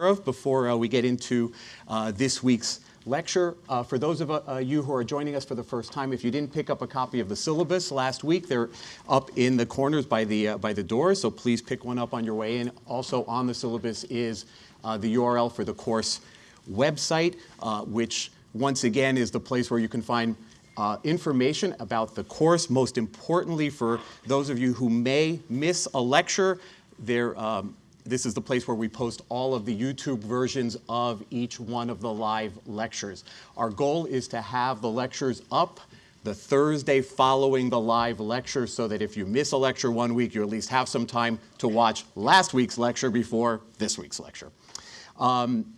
of before uh, we get into uh, this week's lecture. Uh, for those of uh, you who are joining us for the first time, if you didn't pick up a copy of the syllabus last week, they're up in the corners by the, uh, by the doors, so please pick one up on your way in. Also on the syllabus is uh, the URL for the course website, which once again is the place where you can find uh, information about the course. Most importantly, for those of you who may miss a lecture, there, um, this is the place where we post all of the YouTube versions of each one of the live lectures. Our goal is to have the lectures up the Thursday following the live lecture so that if you miss a lecture one week, you at least have some time to watch last week's lecture before this week's lecture. Um,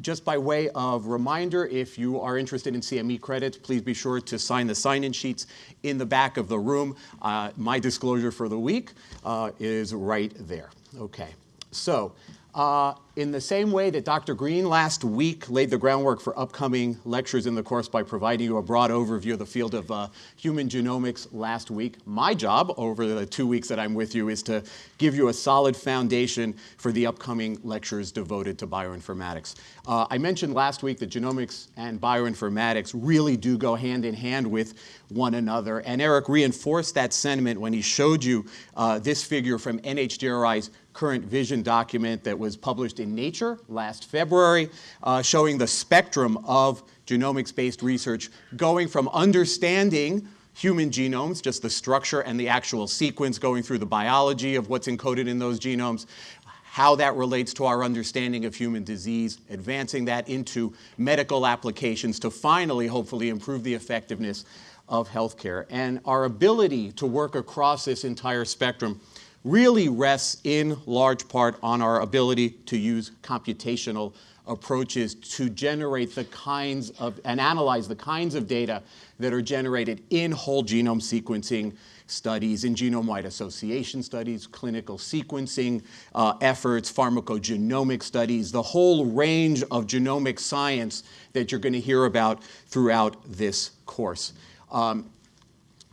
just by way of reminder, if you are interested in CME credits, please be sure to sign the sign-in sheets in the back of the room. Uh, my disclosure for the week uh, is right there. Okay. So uh, in the same way that Dr. Green last week laid the groundwork for upcoming lectures in the course by providing you a broad overview of the field of uh, human genomics last week, my job over the two weeks that I'm with you is to give you a solid foundation for the upcoming lectures devoted to bioinformatics. Uh, I mentioned last week that genomics and bioinformatics really do go hand in hand with one another, and Eric reinforced that sentiment when he showed you uh, this figure from NHGRI's current vision document that was published in Nature last February, uh, showing the spectrum of genomics-based research going from understanding human genomes, just the structure and the actual sequence, going through the biology of what's encoded in those genomes, how that relates to our understanding of human disease, advancing that into medical applications to finally, hopefully, improve the effectiveness of healthcare. And our ability to work across this entire spectrum really rests in large part on our ability to use computational approaches to generate the kinds of, and analyze the kinds of data that are generated in whole genome sequencing studies, in genome-wide association studies, clinical sequencing uh, efforts, pharmacogenomic studies, the whole range of genomic science that you're going to hear about throughout this course. Um,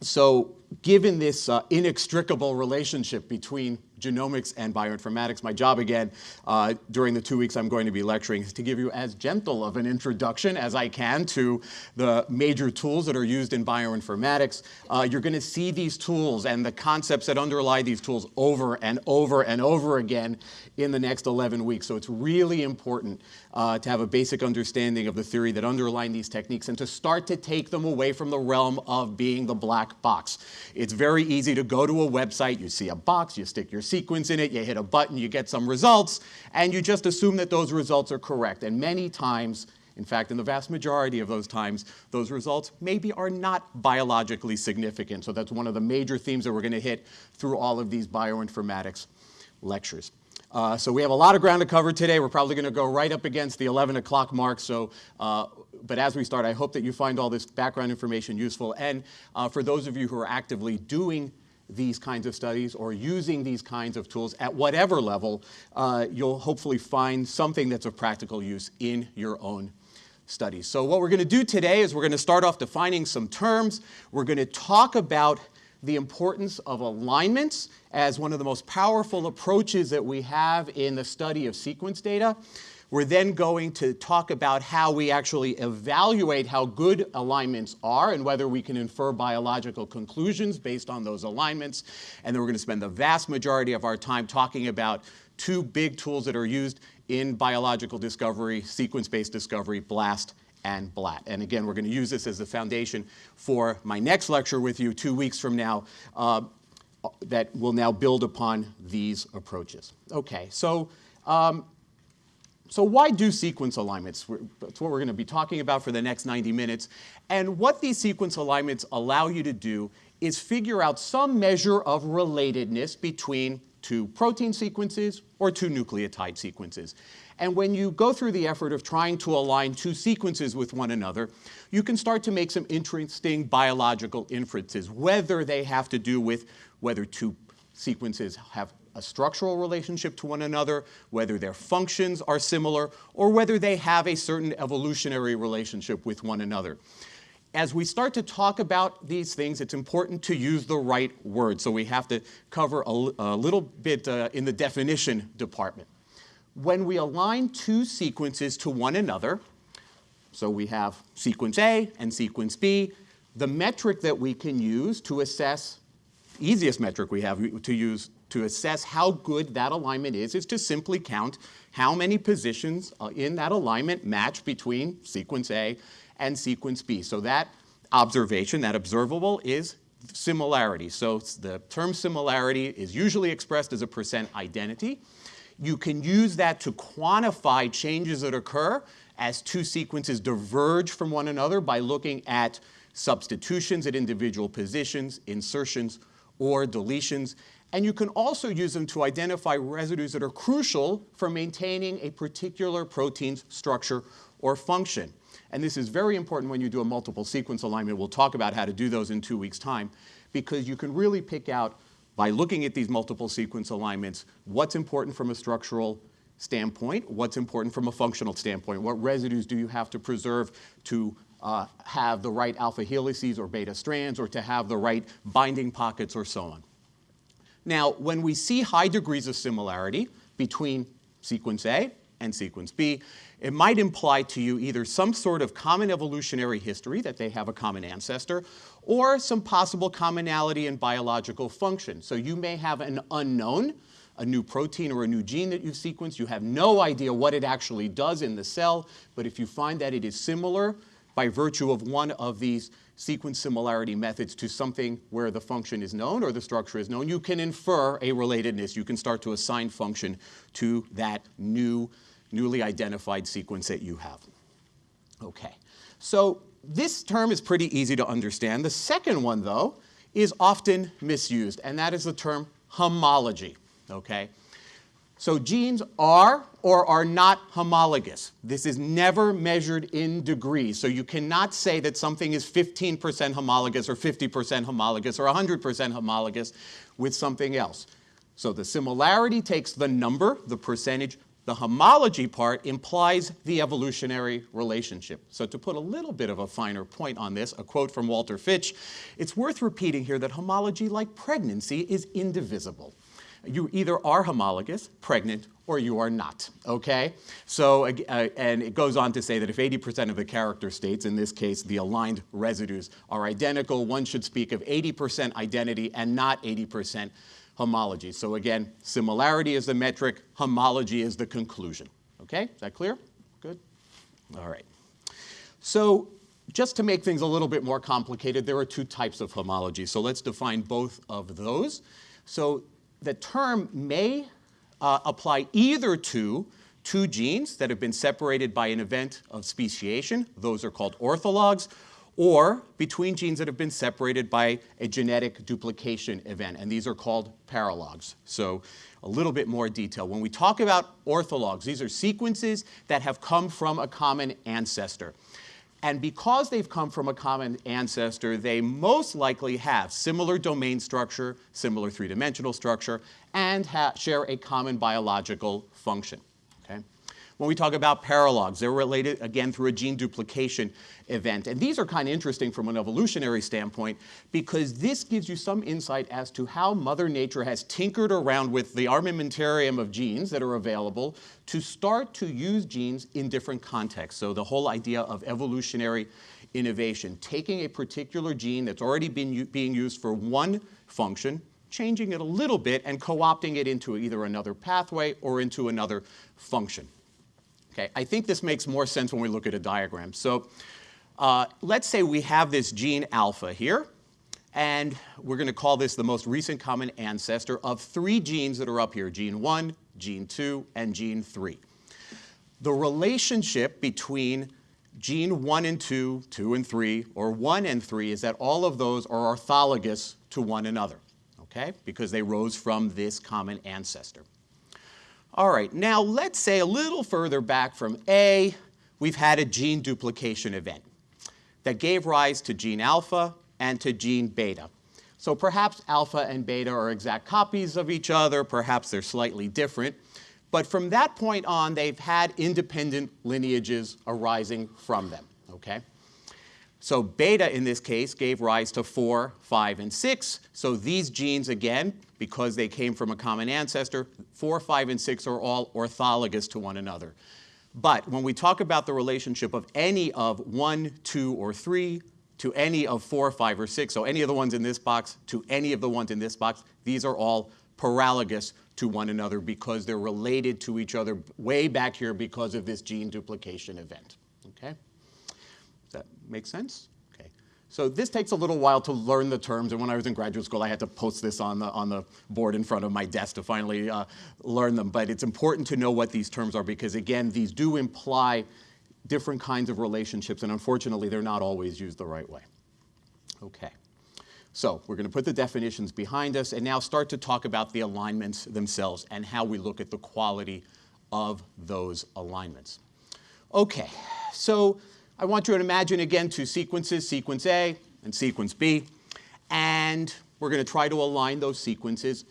so given this uh, inextricable relationship between genomics and bioinformatics. My job again uh, during the two weeks I'm going to be lecturing is to give you as gentle of an introduction as I can to the major tools that are used in bioinformatics. Uh, you're going to see these tools and the concepts that underlie these tools over and over and over again in the next 11 weeks. So it's really important uh, to have a basic understanding of the theory that underline these techniques and to start to take them away from the realm of being the black box. It's very easy to go to a website, you see a box, you stick your sequence in it, you hit a button, you get some results, and you just assume that those results are correct. And many times, in fact, in the vast majority of those times, those results maybe are not biologically significant. So that's one of the major themes that we're going to hit through all of these bioinformatics lectures. Uh, so we have a lot of ground to cover today. We're probably going to go right up against the 11 o'clock mark. So, uh, but as we start, I hope that you find all this background information useful. And uh, for those of you who are actively doing these kinds of studies or using these kinds of tools at whatever level, uh, you'll hopefully find something that's of practical use in your own studies. So what we're going to do today is we're going to start off defining some terms. We're going to talk about the importance of alignments as one of the most powerful approaches that we have in the study of sequence data. We're then going to talk about how we actually evaluate how good alignments are and whether we can infer biological conclusions based on those alignments. And then we're going to spend the vast majority of our time talking about two big tools that are used in biological discovery, sequence-based discovery, BLAST and BLAT. And again, we're going to use this as the foundation for my next lecture with you two weeks from now uh, that will now build upon these approaches. Okay, so um, so why do sequence alignments? That's what we're going to be talking about for the next 90 minutes. And what these sequence alignments allow you to do is figure out some measure of relatedness between two protein sequences or two nucleotide sequences. And when you go through the effort of trying to align two sequences with one another, you can start to make some interesting biological inferences, whether they have to do with whether two sequences have a structural relationship to one another, whether their functions are similar, or whether they have a certain evolutionary relationship with one another. As we start to talk about these things, it's important to use the right word. So we have to cover a, a little bit uh, in the definition department. when we align two sequences to one another, so we have sequence A and sequence B, the metric that we can use to assess, easiest metric we have to use to assess how good that alignment is, is to simply count how many positions uh, in that alignment match between sequence A and sequence B. So that observation, that observable, is similarity. So the term similarity is usually expressed as a percent identity. You can use that to quantify changes that occur as two sequences diverge from one another by looking at substitutions at individual positions, insertions, or deletions. And you can also use them to identify residues that are crucial for maintaining a particular protein's structure or function. And this is very important when you do a multiple sequence alignment. We'll talk about how to do those in two weeks' time, because you can really pick out, by looking at these multiple sequence alignments, what's important from a structural standpoint, what's important from a functional standpoint, what residues do you have to preserve to uh, have the right alpha helices or beta strands, or to have the right binding pockets, or so on. Now, when we see high degrees of similarity between sequence A and sequence B, it might imply to you either some sort of common evolutionary history, that they have a common ancestor, or some possible commonality in biological function. So you may have an unknown, a new protein or a new gene that you've sequenced. You have no idea what it actually does in the cell, but if you find that it is similar by virtue of one of these sequence similarity methods to something where the function is known or the structure is known, you can infer a relatedness. You can start to assign function to that new newly identified sequence that you have. Okay, so this term is pretty easy to understand. The second one, though, is often misused, and that is the term homology, okay? So genes are or are not homologous. This is never measured in degrees. So you cannot say that something is 15% homologous or 50% homologous or 100% homologous with something else. So the similarity takes the number, the percentage, the homology part implies the evolutionary relationship. So to put a little bit of a finer point on this, a quote from Walter Fitch, it's worth repeating here that homology, like pregnancy, is indivisible. You either are homologous, pregnant, or you are not, okay? So, uh, and it goes on to say that if 80% of the character states, in this case the aligned residues, are identical, one should speak of 80% identity and not 80% homology. So again, similarity is the metric, homology is the conclusion. Okay, is that clear? Good? All right. So just to make things a little bit more complicated, there are two types of homology. So let's define both of those. So the term may uh, apply either to two genes that have been separated by an event of speciation, those are called orthologs, or between genes that have been separated by a genetic duplication event, and these are called paralogs. So a little bit more detail. When we talk about orthologs, these are sequences that have come from a common ancestor. And because they've come from a common ancestor, they most likely have similar domain structure, similar three-dimensional structure, and share a common biological function. Okay? When we talk about paralogs, they're related, again, through a gene duplication event. And these are kind of interesting from an evolutionary standpoint because this gives you some insight as to how Mother Nature has tinkered around with the armamentarium of genes that are available to start to use genes in different contexts. So the whole idea of evolutionary innovation, taking a particular gene that's already been being used for one function, changing it a little bit and co-opting it into either another pathway or into another function. Okay, I think this makes more sense when we look at a diagram. So uh, let's say we have this gene alpha here, and we're going to call this the most recent common ancestor of three genes that are up here, gene 1, gene 2, and gene 3. The relationship between gene 1 and 2, 2 and 3, or 1 and 3 is that all of those are orthologous to one another, okay, because they rose from this common ancestor. All right, now let's say a little further back from A, we've had a gene duplication event that gave rise to gene alpha and to gene beta. So perhaps alpha and beta are exact copies of each other, perhaps they're slightly different, but from that point on, they've had independent lineages arising from them, okay? So beta, in this case, gave rise to 4, 5, and 6. So these genes, again, because they came from a common ancestor. Four, five, and six are all orthologous to one another. But when we talk about the relationship of any of one, two, or three to any of four, five, or six, so any of the ones in this box to any of the ones in this box, these are all paralogous to one another because they're related to each other way back here because of this gene duplication event. Okay? Does that make sense? So this takes a little while to learn the terms, and when I was in graduate school, I had to post this on the, on the board in front of my desk to finally uh, learn them. But it's important to know what these terms are because, again, these do imply different kinds of relationships, and unfortunately, they're not always used the right way. Okay. So we're going to put the definitions behind us and now start to talk about the alignments themselves and how we look at the quality of those alignments. Okay, so I want you to imagine again two sequences, sequence A and sequence B, and we're going to try to align those sequences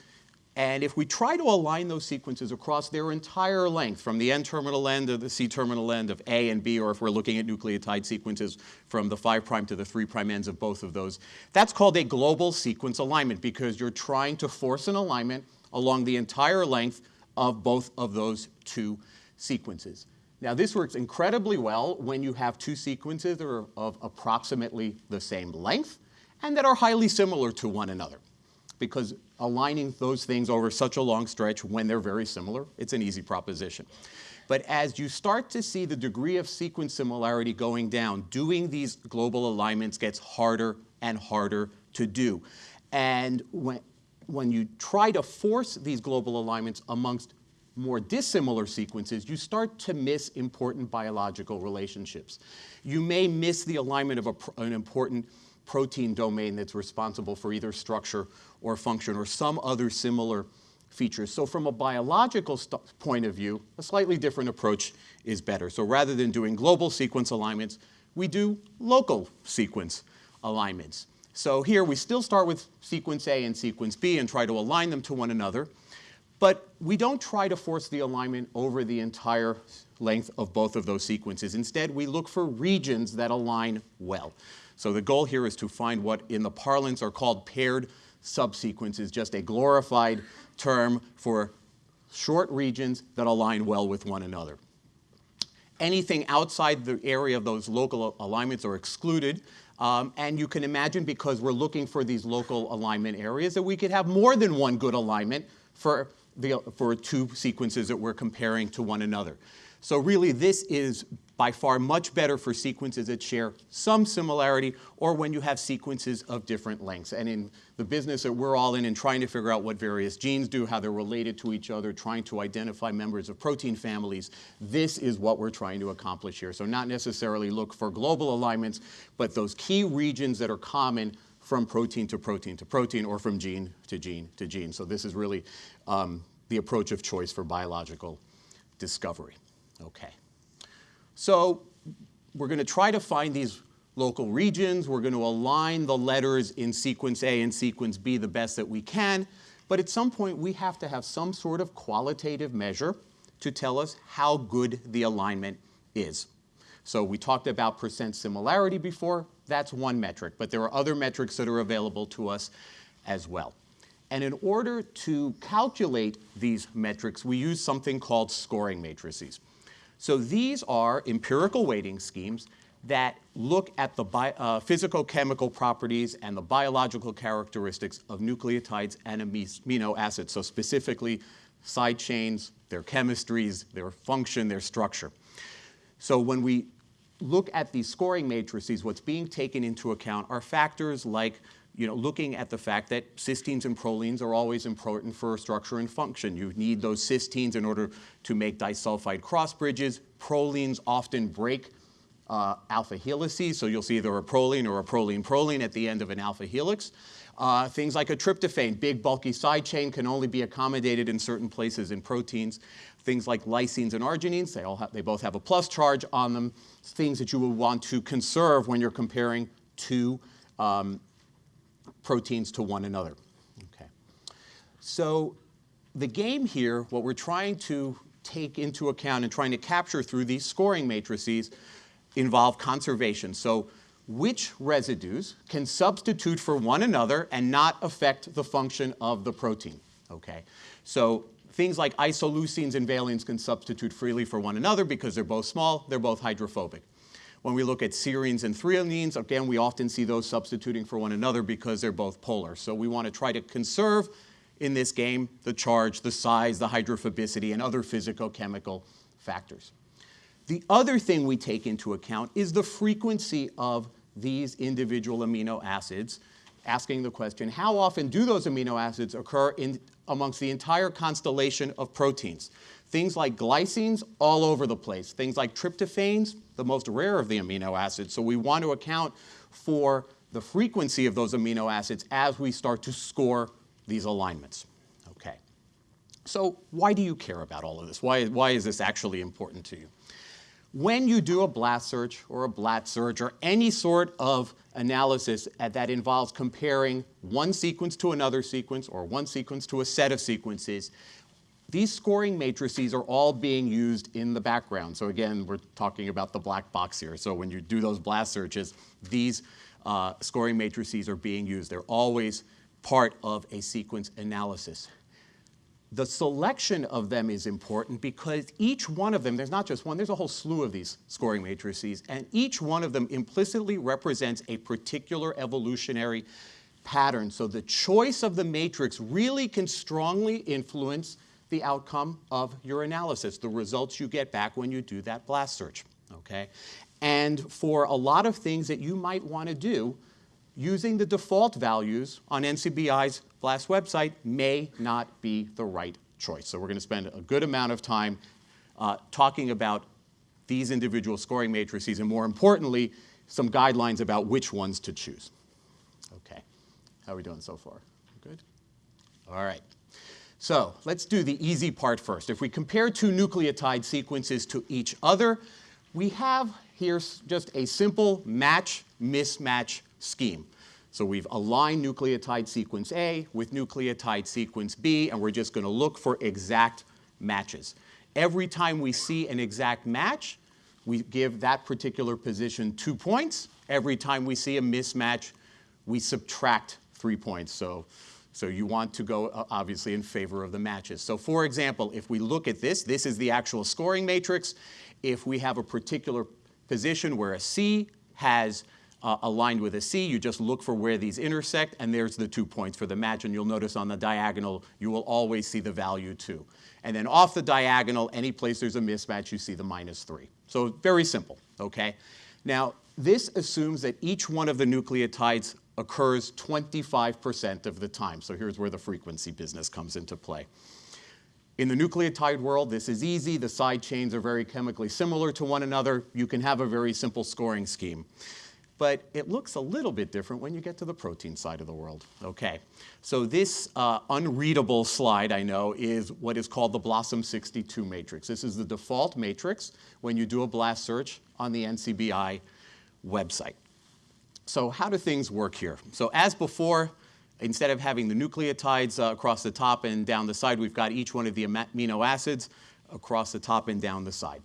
and if we try to align those sequences across their entire length, from the N-terminal end to the C-terminal end of A and B, or if we're looking at nucleotide sequences from the 5' to the 3' ends of both of those, that's called a global sequence alignment because you're trying to force an alignment along the entire length of both of those two sequences. Now this works incredibly well when you have two sequences that are of approximately the same length and that are highly similar to one another because aligning those things over such a long stretch when they're very similar, it's an easy proposition. But as you start to see the degree of sequence similarity going down, doing these global alignments gets harder and harder to do. And when, when you try to force these global alignments amongst more dissimilar sequences, you start to miss important biological relationships. You may miss the alignment of a, an important protein domain that's responsible for either structure or function or some other similar features. So from a biological point of view, a slightly different approach is better. So rather than doing global sequence alignments, we do local sequence alignments. So here we still start with sequence A and sequence B and try to align them to one another, but we don't try to force the alignment over the entire length of both of those sequences. Instead, we look for regions that align well. So the goal here is to find what in the parlance are called paired subsequences, just a glorified term for short regions that align well with one another. Anything outside the area of those local alignments are excluded. Um, and you can imagine because we're looking for these local alignment areas that we could have more than one good alignment for, the, for two sequences that we're comparing to one another. So really this is by far much better for sequences that share some similarity or when you have sequences of different lengths. And in the business that we're all in in trying to figure out what various genes do, how they're related to each other, trying to identify members of protein families, this is what we're trying to accomplish here. So not necessarily look for global alignments, but those key regions that are common from protein to protein to protein or from gene to gene to gene. So this is really um, the approach of choice for biological discovery. Okay. So we're going to try to find these local regions. We're going to align the letters in sequence A and sequence B the best that we can. But at some point, we have to have some sort of qualitative measure to tell us how good the alignment is. So we talked about percent similarity before. That's one metric. But there are other metrics that are available to us as well. And in order to calculate these metrics, we use something called scoring matrices. So these are empirical weighting schemes that look at the uh, physicochemical properties and the biological characteristics of nucleotides and amino acids, so specifically side chains, their chemistries, their function, their structure. So when we look at these scoring matrices, what's being taken into account are factors like you know, looking at the fact that cysteines and prolines are always important for structure and function. You need those cysteines in order to make disulfide cross bridges. Prolines often break uh, alpha helices, so you'll see either a proline or a proline-proline at the end of an alpha helix. Uh, things like a tryptophan, big bulky side chain, can only be accommodated in certain places in proteins. Things like lysines and arginines, they, all have, they both have a plus charge on them. Things that you will want to conserve when you're comparing two um, proteins to one another. Okay. So the game here, what we're trying to take into account and trying to capture through these scoring matrices involve conservation. So which residues can substitute for one another and not affect the function of the protein. Okay? So things like isoleucines and valines can substitute freely for one another because they're both small, they're both hydrophobic. When we look at serines and threonines, again, we often see those substituting for one another because they're both polar. So we want to try to conserve in this game the charge, the size, the hydrophobicity, and other physicochemical factors. The other thing we take into account is the frequency of these individual amino acids, asking the question, how often do those amino acids occur in, amongst the entire constellation of proteins? Things like glycines, all over the place. Things like tryptophans, the most rare of the amino acids. So we want to account for the frequency of those amino acids as we start to score these alignments. Okay. So why do you care about all of this? Why, why is this actually important to you? When you do a blast search or a BLAT search or any sort of analysis that involves comparing one sequence to another sequence or one sequence to a set of sequences, these scoring matrices are all being used in the background. So again, we're talking about the black box here. So when you do those blast searches, these uh, scoring matrices are being used. They're always part of a sequence analysis. The selection of them is important because each one of them, there's not just one, there's a whole slew of these scoring matrices, and each one of them implicitly represents a particular evolutionary pattern. So the choice of the matrix really can strongly influence the outcome of your analysis, the results you get back when you do that blast search, okay? And for a lot of things that you might want to do, using the default values on NCBI's BLAST website may not be the right choice. So we're going to spend a good amount of time uh, talking about these individual scoring matrices and more importantly, some guidelines about which ones to choose. Okay, how are we doing so far? Good? All right. So let's do the easy part first. If we compare two nucleotide sequences to each other, we have here just a simple match-mismatch scheme. So we've aligned nucleotide sequence A with nucleotide sequence B, and we're just going to look for exact matches. Every time we see an exact match, we give that particular position two points. Every time we see a mismatch, we subtract three points. So, so you want to go, uh, obviously, in favor of the matches. So for example, if we look at this, this is the actual scoring matrix. If we have a particular position where a C has uh, aligned with a C. You just look for where these intersect, and there's the two points for the match. And you'll notice on the diagonal, you will always see the value 2. And then off the diagonal, any place there's a mismatch, you see the minus 3. So very simple, okay? Now, this assumes that each one of the nucleotides occurs 25% of the time. So here's where the frequency business comes into play. In the nucleotide world, this is easy. The side chains are very chemically similar to one another. You can have a very simple scoring scheme but it looks a little bit different when you get to the protein side of the world. Okay, so this uh, unreadable slide, I know, is what is called the BLOSUM 62 matrix. This is the default matrix when you do a blast search on the NCBI website. So how do things work here? So as before, instead of having the nucleotides uh, across the top and down the side, we've got each one of the amino acids across the top and down the side.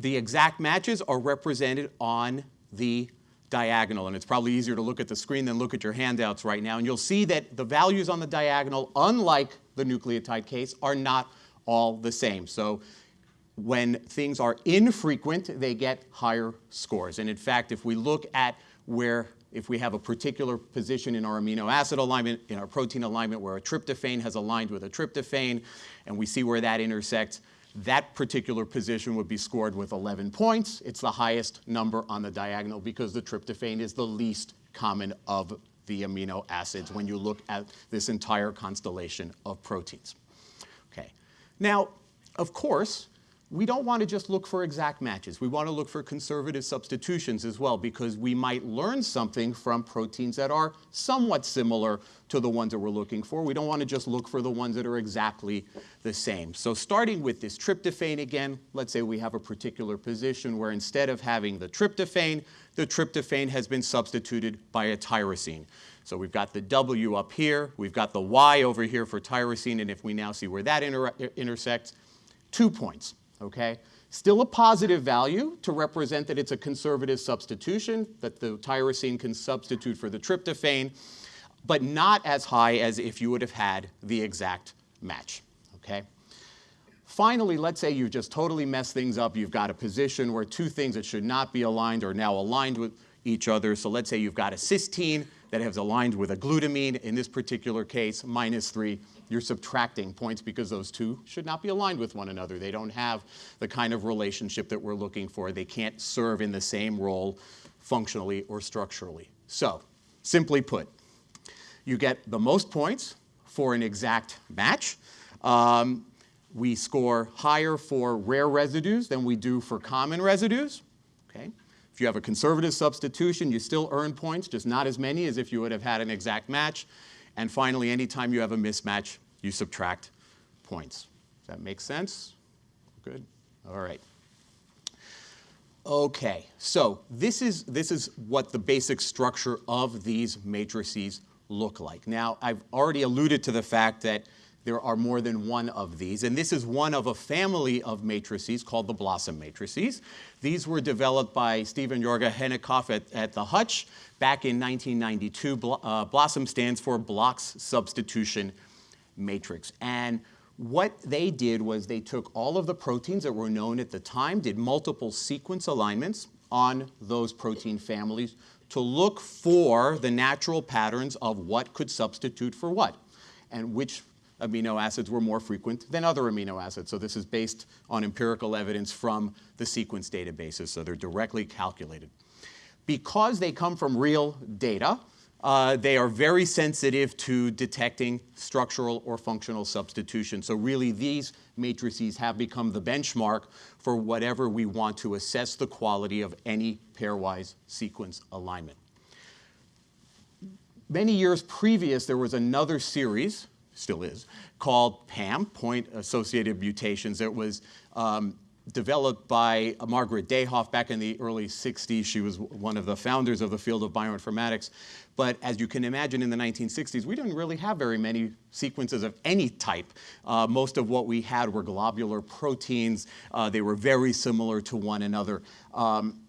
The exact matches are represented on the diagonal. And it's probably easier to look at the screen than look at your handouts right now. And you'll see that the values on the diagonal, unlike the nucleotide case, are not all the same. So when things are infrequent, they get higher scores. And in fact, if we look at where, if we have a particular position in our amino acid alignment, in our protein alignment, where a tryptophan has aligned with a tryptophan, and we see where that intersects, that particular position would be scored with 11 points. It's the highest number on the diagonal because the tryptophan is the least common of the amino acids when you look at this entire constellation of proteins. Okay. Now, of course, we don't want to just look for exact matches. We want to look for conservative substitutions as well because we might learn something from proteins that are somewhat similar to the ones that we're looking for. We don't want to just look for the ones that are exactly the same. So starting with this tryptophan again, let's say we have a particular position where instead of having the tryptophan, the tryptophan has been substituted by a tyrosine. So we've got the W up here, we've got the Y over here for tyrosine, and if we now see where that inter intersects, two points okay? Still a positive value to represent that it's a conservative substitution, that the tyrosine can substitute for the tryptophan, but not as high as if you would have had the exact match, okay? Finally, let's say you've just totally messed things up. You've got a position where two things that should not be aligned are now aligned with each other. So let's say you've got a cysteine that has aligned with a glutamine. In this particular case, minus 3. You're subtracting points because those two should not be aligned with one another. They don't have the kind of relationship that we're looking for. They can't serve in the same role functionally or structurally. So, simply put, you get the most points for an exact match. Um, we score higher for rare residues than we do for common residues. Okay? If you have a conservative substitution, you still earn points, just not as many as if you would have had an exact match. And finally, anytime you have a mismatch, you subtract points. That make sense? Good? All right. Okay, so this is, this is what the basic structure of these matrices look like. Now, I've already alluded to the fact that there are more than one of these, and this is one of a family of matrices called the BLOSUM matrices. These were developed by Steven Jorja Henikoff at, at the Hutch back in 1992. Uh, BLOSUM stands for Block's Substitution Matrix. And what they did was they took all of the proteins that were known at the time, did multiple sequence alignments on those protein families to look for the natural patterns of what could substitute for what and which amino acids were more frequent than other amino acids. So this is based on empirical evidence from the sequence databases, so they're directly calculated. Because they come from real data, uh, they are very sensitive to detecting structural or functional substitution. So really these matrices have become the benchmark for whatever we want to assess the quality of any pairwise sequence alignment. Many years previous, there was another series still is, called PAM, Point Associated Mutations. It was um, developed by Margaret Dayhoff back in the early 60s. She was one of the founders of the field of bioinformatics. But as you can imagine, in the 1960s, we didn't really have very many sequences of any type. Uh, most of what we had were globular proteins. Uh, they were very similar to one another. Um,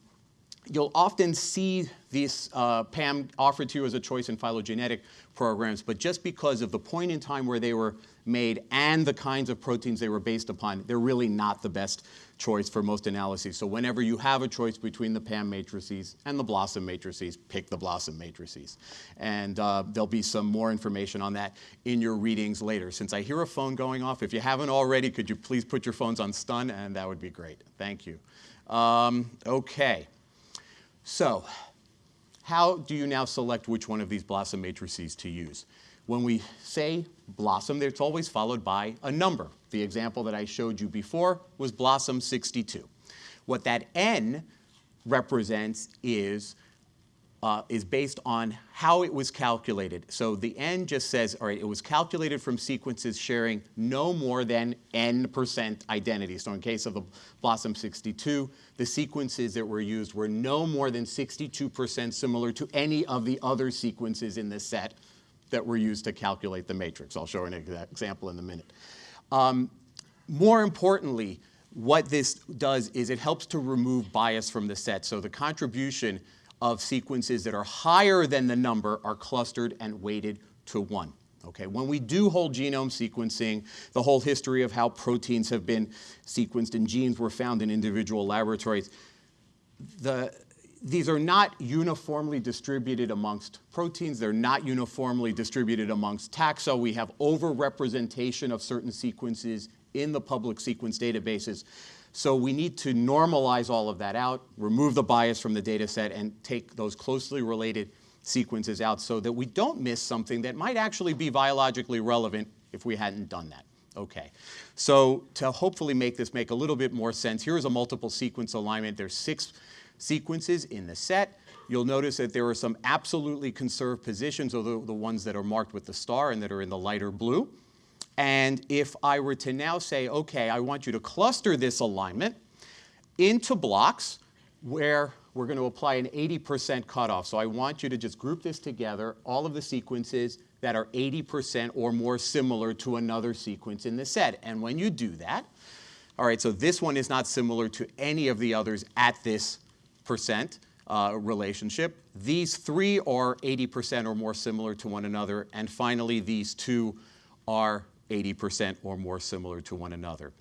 you'll often see these uh, PAM offered to you as a choice in phylogenetic programs, but just because of the point in time where they were made and the kinds of proteins they were based upon, they're really not the best choice for most analyses. So whenever you have a choice between the PAM matrices and the BLOSUM matrices, pick the BLOSUM matrices. And uh, there'll be some more information on that in your readings later. Since I hear a phone going off, if you haven't already, could you please put your phones on stun, and that would be great. Thank you. Um, okay. So how do you now select which one of these BLOSUM matrices to use? When we say BLOSUM, it's always followed by a number. The example that I showed you before was BLOSUM 62. What that N represents is uh, is based on how it was calculated. So the N just says, all right, it was calculated from sequences sharing no more than N percent identity. So in case of the BLOSUM 62, the sequences that were used were no more than 62% similar to any of the other sequences in the set that were used to calculate the matrix. I'll show an example in a minute. Um, more importantly, what this does is it helps to remove bias from the set. So the contribution of sequences that are higher than the number are clustered and weighted to one. Okay, when we do whole genome sequencing, the whole history of how proteins have been sequenced and genes were found in individual laboratories, the, these are not uniformly distributed amongst proteins. They're not uniformly distributed amongst taxa. We have overrepresentation of certain sequences in the public sequence databases. So we need to normalize all of that out, remove the bias from the data set, and take those closely related sequences out so that we don't miss something that might actually be biologically relevant if we hadn't done that. Okay, so to hopefully make this make a little bit more sense, here is a multiple sequence alignment. There's six sequences in the set. You'll notice that there are some absolutely conserved positions, or the, the ones that are marked with the star and that are in the lighter blue. And if I were to now say, okay, I want you to cluster this alignment into blocks where we're going to apply an 80% cutoff. So I want you to just group this together, all of the sequences that are 80% or more similar to another sequence in the set. And when you do that, All right, so this one is not similar to any of the others at this percent uh, relationship. These three are 80% or more similar to one another. And finally, these two are 80% or more similar to one another.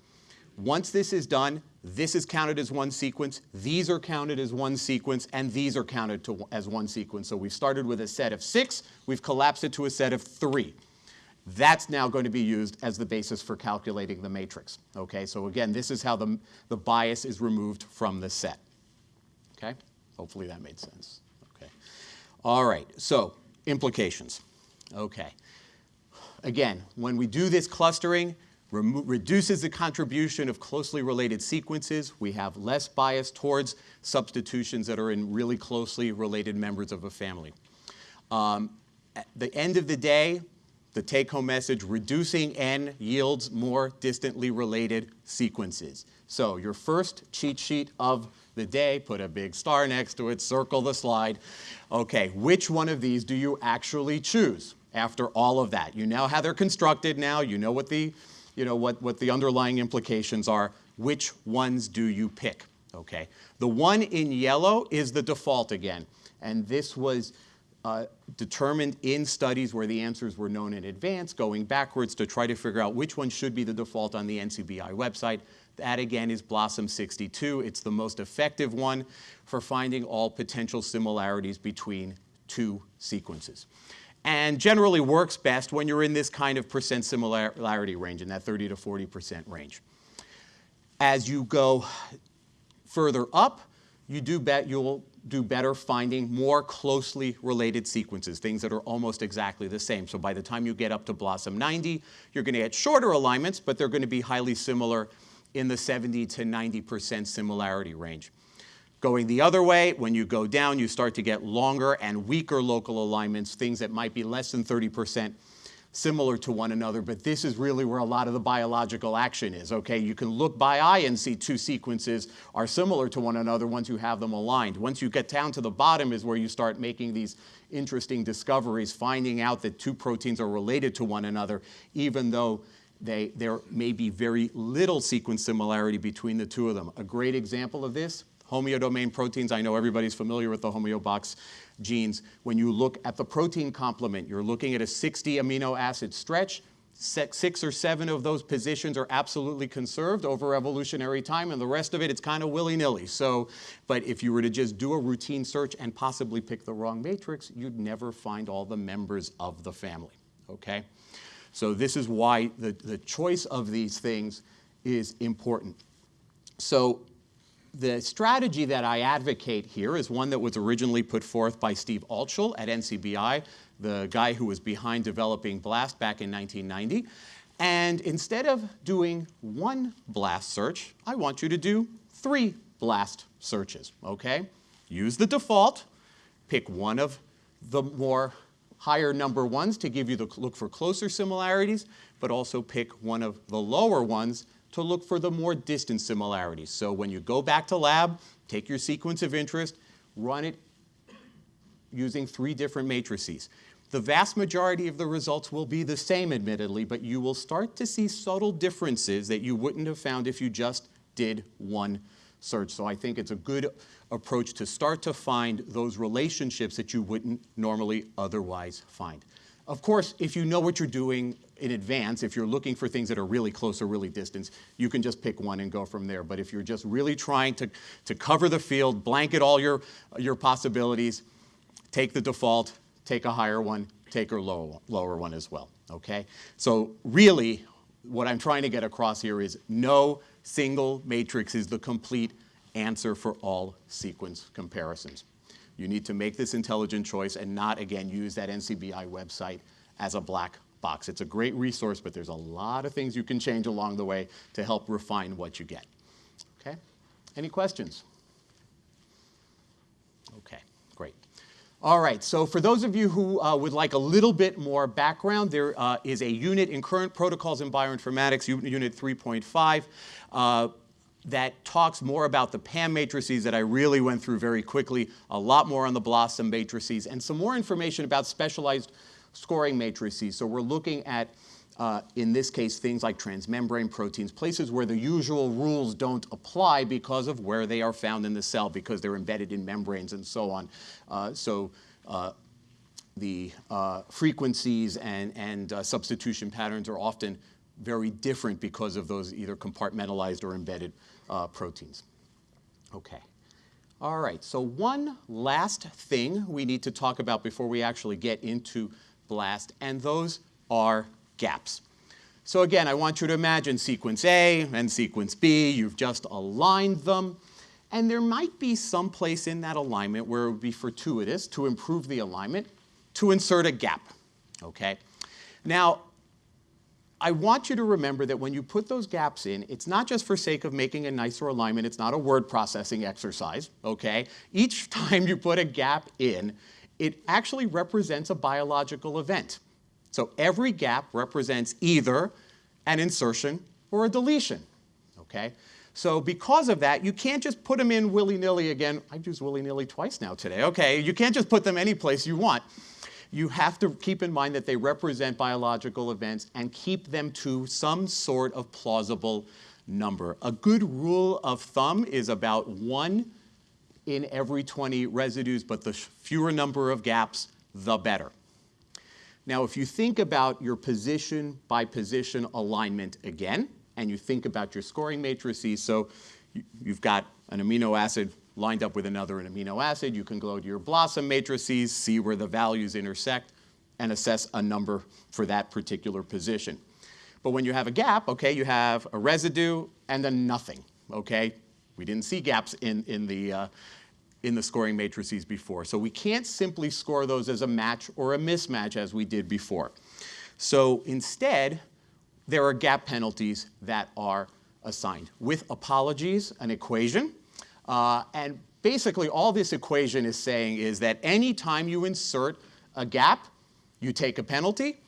Once this is done, this is counted as one sequence, these are counted as one sequence, and these are counted to, as one sequence. So we've started with a set of six, we've collapsed it to a set of three. That's now going to be used as the basis for calculating the matrix. Okay, so again, this is how the, the bias is removed from the set. Okay, hopefully that made sense. Okay, all right, so implications. Okay, again, when we do this clustering, reduces the contribution of closely related sequences. We have less bias towards substitutions that are in really closely related members of a family. Um, at the end of the day, the take-home message, reducing n yields more distantly related sequences. So your first cheat sheet of the day, put a big star next to it, circle the slide. Okay, which one of these do you actually choose after all of that? You know how they're constructed now, you know what the you know, what, what the underlying implications are, which ones do you pick? Okay. The one in yellow is the default again. And this was uh, determined in studies where the answers were known in advance, going backwards to try to figure out which one should be the default on the NCBI website. That again is BLOSUM 62. It's the most effective one for finding all potential similarities between two sequences and generally works best when you're in this kind of percent similarity range, in that 30 to 40% range. As you go further up, you do bet you'll do better finding more closely related sequences, things that are almost exactly the same. So by the time you get up to BLOSUM 90, you're going to get shorter alignments, but they're going to be highly similar in the 70 to 90% similarity range. Going the other way, when you go down, you start to get longer and weaker local alignments, things that might be less than 30% similar to one another, but this is really where a lot of the biological action is, okay? You can look by eye and see two sequences are similar to one another once you have them aligned. Once you get down to the bottom is where you start making these interesting discoveries, finding out that two proteins are related to one another, even though they, there may be very little sequence similarity between the two of them. A great example of this homeodomain proteins. I know everybody's familiar with the homeobox genes. When you look at the protein complement, you're looking at a 60 amino acid stretch. Six or seven of those positions are absolutely conserved over evolutionary time, and the rest of it, it's kind of willy-nilly. So, but if you were to just do a routine search and possibly pick the wrong matrix, you'd never find all the members of the family, okay? So this is why the, the choice of these things is important. So the strategy that I advocate here is one that was originally put forth by Steve Altschul at NCBI, the guy who was behind developing BLAST back in 1990. And instead of doing one BLAST search, I want you to do three BLAST searches, okay? Use the default, pick one of the more higher number ones to give you the look for closer similarities, but also pick one of the lower ones to look for the more distant similarities. So when you go back to lab, take your sequence of interest, run it using three different matrices. The vast majority of the results will be the same, admittedly, but you will start to see subtle differences that you wouldn't have found if you just did one search. So I think it's a good approach to start to find those relationships that you wouldn't normally otherwise find. Of course, if you know what you're doing in advance, if you're looking for things that are really close or really distant, you can just pick one and go from there. But if you're just really trying to, to cover the field, blanket all your, your possibilities, take the default, take a higher one, take a lower, lower one as well, okay? So really, what I'm trying to get across here is no single matrix is the complete answer for all sequence comparisons. You need to make this intelligent choice and not, again, use that NCBI website as a black box. It's a great resource, but there's a lot of things you can change along the way to help refine what you get. Okay? Any questions? Okay, great. All right, so for those of you who uh, would like a little bit more background, there uh, is a unit in current protocols in bioinformatics, unit 3.5, uh, that talks more about the PAM matrices that I really went through very quickly, a lot more on the BLOSUM matrices, and some more information about specialized scoring matrices. So we're looking at uh, in this case, things like transmembrane proteins, places where the usual rules don't apply because of where they are found in the cell, because they're embedded in membranes and so on. Uh, so uh, the uh, frequencies and, and uh, substitution patterns are often very different because of those either compartmentalized or embedded proteins. Okay. All right, so one last thing we need to talk about before we actually get into BLAST, and those are gaps. So again, I want you to imagine sequence A and sequence B. You've just aligned them. And there might be some place in that alignment where it would be fortuitous to improve the alignment to insert a gap, okay? Now, I want you to remember that when you put those gaps in, it's not just for sake of making a nicer alignment. It's not a word processing exercise, okay? Each time you put a gap in, it actually represents a biological event. So every gap represents either an insertion or a deletion, okay? So because of that, you can't just put them in willy-nilly again. I've used willy-nilly twice now today. Okay, you can't just put them any place you want. You have to keep in mind that they represent biological events and keep them to some sort of plausible number. A good rule of thumb is about one in every 20 residues, but the fewer number of gaps, the better. Now, if you think about your position by position alignment again, and you think about your scoring matrices, so you've got an amino acid lined up with another an amino acid, you can go to your BLOSUM matrices, see where the values intersect, and assess a number for that particular position. But when you have a gap, okay, you have a residue and then nothing, okay? We didn't see gaps in, in the, uh, in the scoring matrices before. So we can't simply score those as a match or a mismatch as we did before. So instead, there are gap penalties that are assigned. With apologies, an equation. Uh, and basically all this equation is saying is that any time you insert a gap, you take a penalty,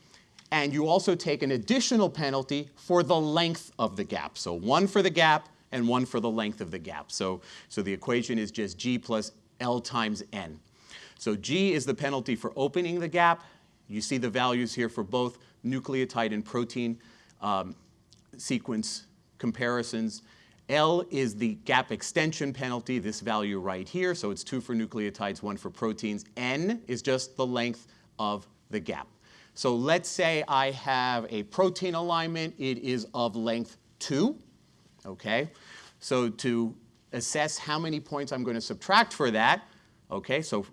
and you also take an additional penalty for the length of the gap. So one for the gap, and one for the length of the gap. So, so the equation is just G plus L times N. So G is the penalty for opening the gap. You see the values here for both nucleotide and protein um, sequence comparisons. L is the gap extension penalty, this value right here. So it's two for nucleotides, one for proteins. N is just the length of the gap. So let's say I have a protein alignment. It is of length 2 okay? So to assess how many points I'm going to subtract for that, okay, so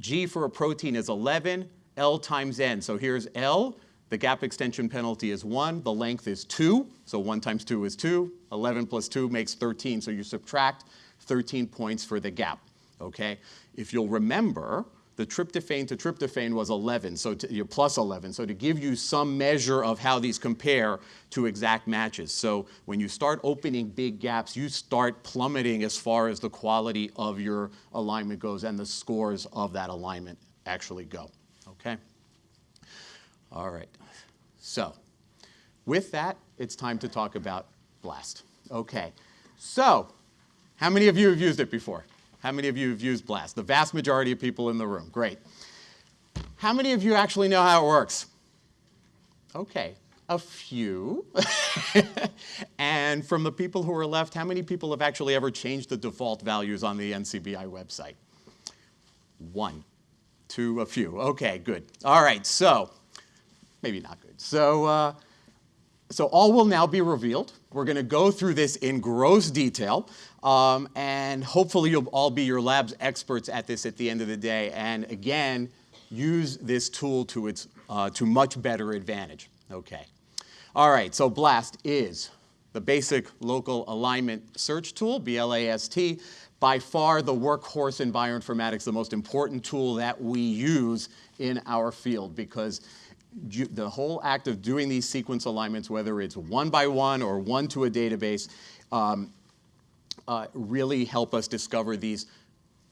G for a protein is 11, L times N. So here's L, the gap extension penalty is 1, the length is 2, so 1 times 2 is 2, 11 plus 2 makes 13, so you subtract 13 points for the gap, okay? If you'll remember, the tryptophan to tryptophan was 11, so to, you're plus 11. So to give you some measure of how these compare to exact matches. So when you start opening big gaps, you start plummeting as far as the quality of your alignment goes and the scores of that alignment actually go, okay? All right, so with that, it's time to talk about BLAST. Okay, so how many of you have used it before? How many of you have used BLAST? The vast majority of people in the room. Great. How many of you actually know how it works? Okay, a few. and from the people who are left, how many people have actually ever changed the default values on the NCBI website? One, two, a few. Okay, good. All right, so maybe not good. So, uh, so all will now be revealed. We're going to go through this in gross detail. Um, and hopefully you'll all be your lab's experts at this at the end of the day. And again, use this tool to its uh, to much better advantage. Okay. All right, so BLAST is the basic local alignment search tool, BLAST, by far the workhorse in bioinformatics, the most important tool that we use in our field because the whole act of doing these sequence alignments, whether it's one by one or one to a database, um, uh, really help us discover these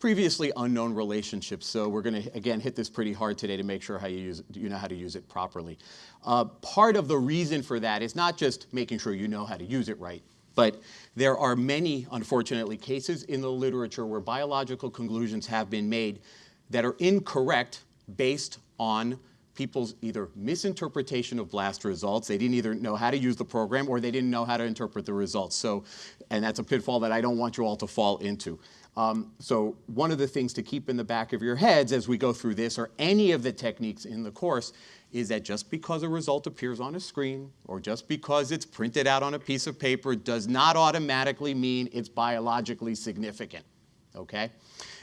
previously unknown relationships. So we're going to, again, hit this pretty hard today to make sure how you, use, you know how to use it properly. Uh, part of the reason for that is not just making sure you know how to use it right, but there are many, unfortunately, cases in the literature where biological conclusions have been made that are incorrect based on people's either misinterpretation of BLAST results, they didn't either know how to use the program or they didn't know how to interpret the results. So, and that's a pitfall that I don't want you all to fall into. Um, so one of the things to keep in the back of your heads as we go through this or any of the techniques in the course is that just because a result appears on a screen or just because it's printed out on a piece of paper does not automatically mean it's biologically significant, okay?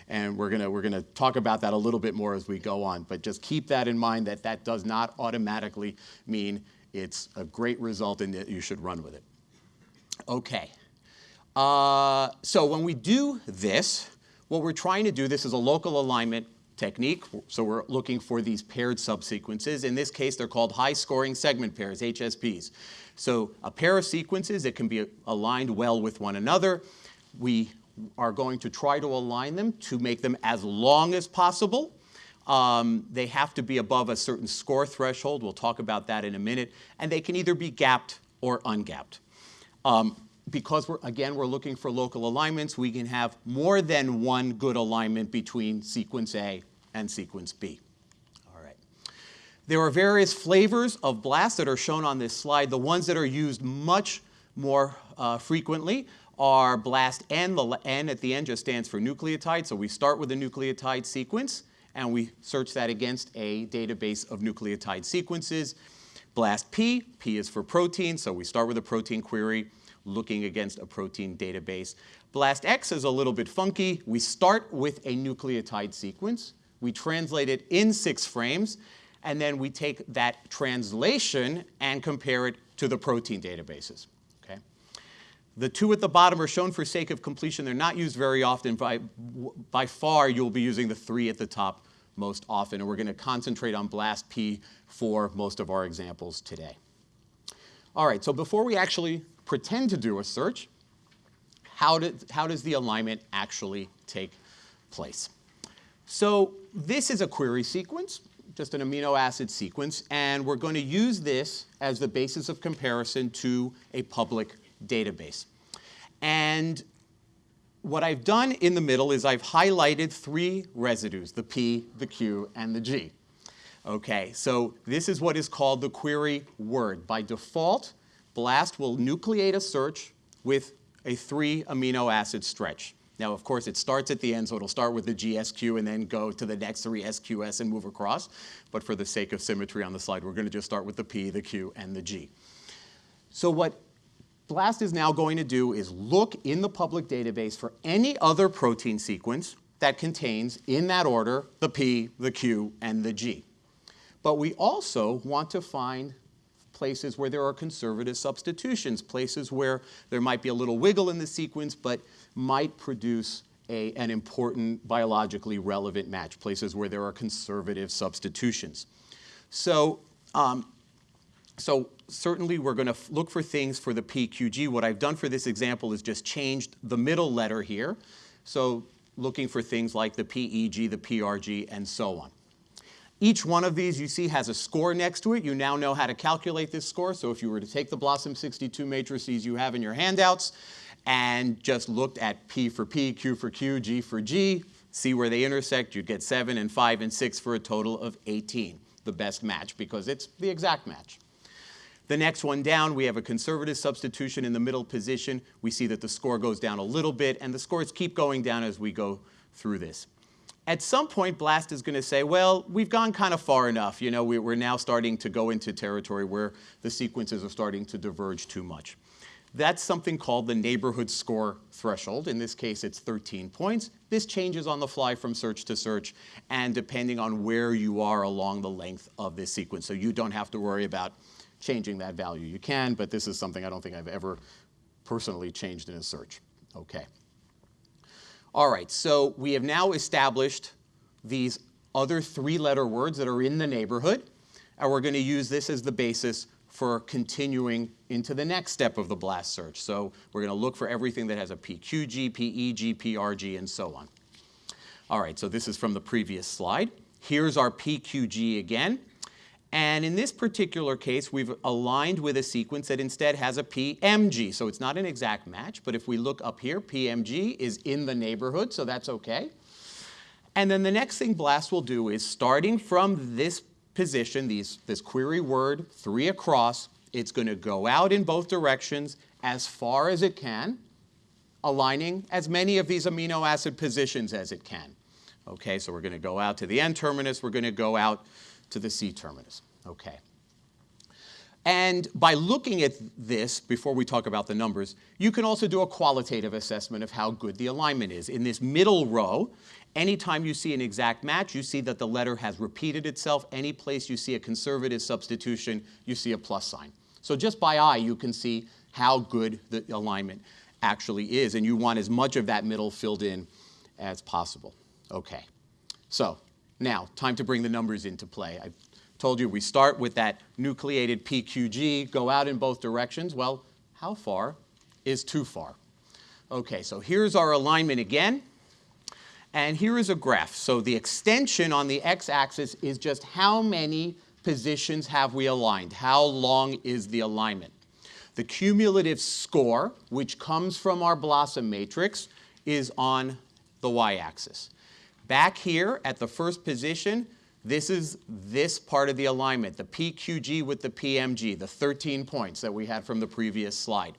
And we're gonna, we're gonna talk about that a little bit more as we go on, but just keep that in mind that that does not automatically mean it's a great result and that you should run with it. Okay. Uh, so when we do this, what we're trying to do, this is a local alignment technique. So we're looking for these paired subsequences. In this case, they're called high scoring segment pairs, HSPs. So a pair of sequences that can be aligned well with one another. We are going to try to align them to make them as long as possible. Um, they have to be above a certain score threshold. We'll talk about that in a minute. And they can either be gapped or ungapped. Um, because we're, again, we're looking for local alignments, we can have more than one good alignment between sequence A and sequence B. All right. There are various flavors of BLAST that are shown on this slide. The ones that are used much more uh, frequently are BLAST N. The N at the end just stands for nucleotide. So we start with a nucleotide sequence and we search that against a database of nucleotide sequences. BLAST P, P is for protein, so we start with a protein query looking against a protein database. BLAST X is a little bit funky. We start with a nucleotide sequence. We translate it in six frames, and then we take that translation and compare it to the protein databases. The two at the bottom are shown for sake of completion. They're not used very often. By, by far, you'll be using the three at the top most often, and we're going to concentrate on BLAST P for most of our examples today. All right, so before we actually pretend to do a search, how, did, how does the alignment actually take place? So this is a query sequence, just an amino acid sequence, and we're going to use this as the basis of comparison to a public database. And what I've done in the middle is I've highlighted three residues, the P, the Q, and the G. Okay, so this is what is called the query word. By default, BLAST will nucleate a search with a three amino acid stretch. Now, of course, it starts at the end, so it'll start with the GSQ and then go to the next three SQS and move across. But for the sake of symmetry on the slide, we're going to just start with the P, the Q, and the G. So what BLAST is now going to do is look in the public database for any other protein sequence that contains, in that order, the P, the Q, and the G. But we also want to find places where there are conservative substitutions, places where there might be a little wiggle in the sequence, but might produce a, an important biologically relevant match, places where there are conservative substitutions. So, um, so certainly we're going to look for things for the PQG. What I've done for this example is just changed the middle letter here. So looking for things like the PEG, the PRG, and so on. Each one of these you see has a score next to it. You now know how to calculate this score. So if you were to take the BLOSUM 62 matrices you have in your handouts and just looked at P for P, Q for Q, G for G, see where they intersect, you'd get 7 and 5 and 6 for a total of 18, the best match because it's the exact match. The next one down, we have a conservative substitution in the middle position. We see that the score goes down a little bit, and the scores keep going down as we go through this. At some point, BLAST is going to say, well, we've gone kind of far enough. You know, we're now starting to go into territory where the sequences are starting to diverge too much. That's something called the neighborhood score threshold. In this case, it's 13 points. This changes on the fly from search to search and depending on where you are along the length of this sequence. So you don't have to worry about changing that value. You can, but this is something I don't think I've ever personally changed in a search. Okay. All right, so we have now established these other three-letter words that are in the neighborhood, and we're going to use this as the basis for continuing into the next step of the BLAST search. So we're going to look for everything that has a PQG, PEG, PRG, and so on. All right, so this is from the previous slide. Here's our PQG again. And in this particular case, we've aligned with a sequence that instead has a PMG. So it's not an exact match, but if we look up here, PMG is in the neighborhood, so that's okay. And then the next thing BLAST will do is starting from this position, these, this query word, three across, it's going to go out in both directions as far as it can, aligning as many of these amino acid positions as it can. Okay, so we're going to go out to the N terminus, we're going to go out to the C terminus. Okay. And by looking at this, before we talk about the numbers, you can also do a qualitative assessment of how good the alignment is. In this middle row, anytime you see an exact match, you see that the letter has repeated itself. Any place you see a conservative substitution, you see a plus sign. So just by eye, you can see how good the alignment actually is, and you want as much of that middle filled in as possible. Okay, so now time to bring the numbers into play. I told you we start with that nucleated PQG, go out in both directions. Well, how far is too far? Okay, so here's our alignment again. And here is a graph. So the extension on the x-axis is just how many positions have we aligned? How long is the alignment? The cumulative score, which comes from our BLOSUM matrix, is on the y-axis. Back here at the first position, this is this part of the alignment, the PQG with the PMG, the 13 points that we had from the previous slide,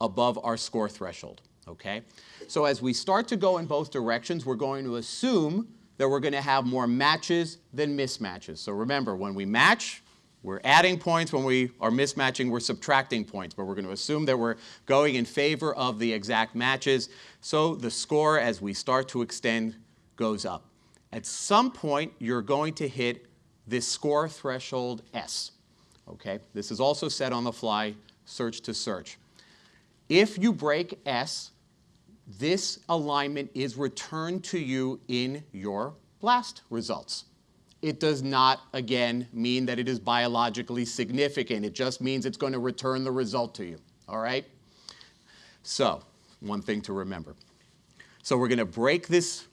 above our score threshold, okay? So as we start to go in both directions, we're going to assume that we're going to have more matches than mismatches. So remember, when we match, we're adding points. When we are mismatching, we're subtracting points. But we're going to assume that we're going in favor of the exact matches. So the score, as we start to extend, goes up. At some point, you're going to hit this score threshold S. Okay? This is also set on the fly, search to search. If you break S, this alignment is returned to you in your BLAST results. It does not, again, mean that it is biologically significant. It just means it's going to return the result to you, all right? So, one thing to remember. So we're going to break this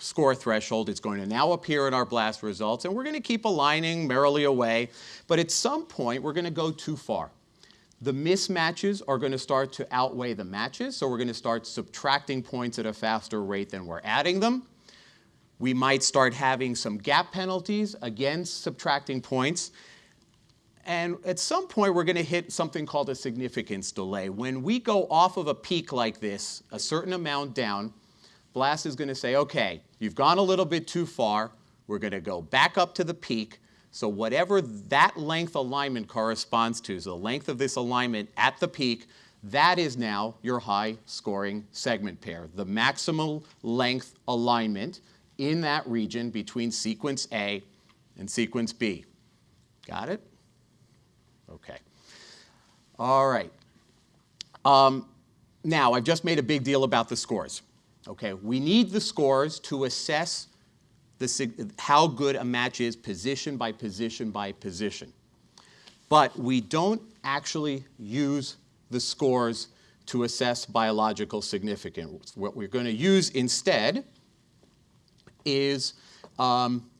score threshold. It's going to now appear in our BLAST results, and we're going to keep aligning merrily away. But at some point, we're going to go too far the mismatches are going to start to outweigh the matches, so we're going to start subtracting points at a faster rate than we're adding them. We might start having some gap penalties, again subtracting points. And at some point, we're going to hit something called a significance decay. When we go off of a peak like this, a certain amount down, BLAST is going to say, okay, you've gone a little bit too far. We're going to go back up to the peak. So whatever that length alignment corresponds to, so the length of this alignment at the peak, that is now your high scoring segment pair, the maximal length alignment in that region between sequence A and sequence B. Got it? Okay. All right. Um, now, I've just made a big deal about the scores. Okay, we need the scores to assess the, how good a match is position by position by position. But we don't actually use the scores to assess biological significance. What we're going to use instead is um,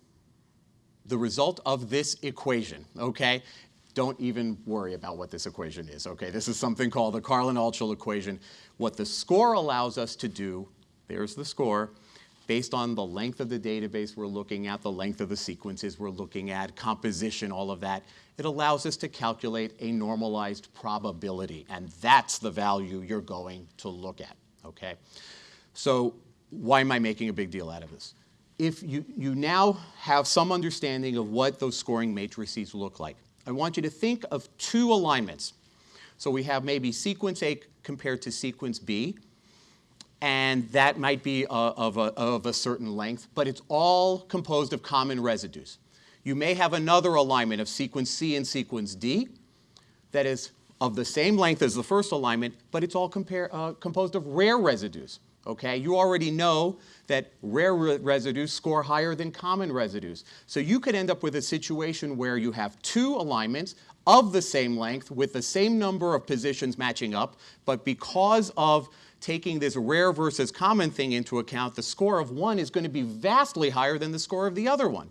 the result of this equation, okay? Don't even worry about what this equation is, okay? This is something called the Karlin-Altschul equation. What the score allows us to do, there's the score, based on the length of the database we're looking at, the length of the sequences we're looking at, composition, all of that, it allows us to calculate a normalized probability. And that's the value you're going to look at, okay? So why am I making a big deal out of this? If you, you now have some understanding of what those scoring matrices look like, I want you to think of two alignments. So we have maybe sequence A compared to sequence B and that might be uh, of, a, of a certain length, but it's all composed of common residues. You may have another alignment of sequence C and sequence D that is of the same length as the first alignment, but it's all compare, uh, composed of rare residues. Okay, you already know that rare re residues score higher than common residues. So you could end up with a situation where you have two alignments of the same length with the same number of positions matching up, but because of taking this rare versus common thing into account, the score of one is going to be vastly higher than the score of the other one.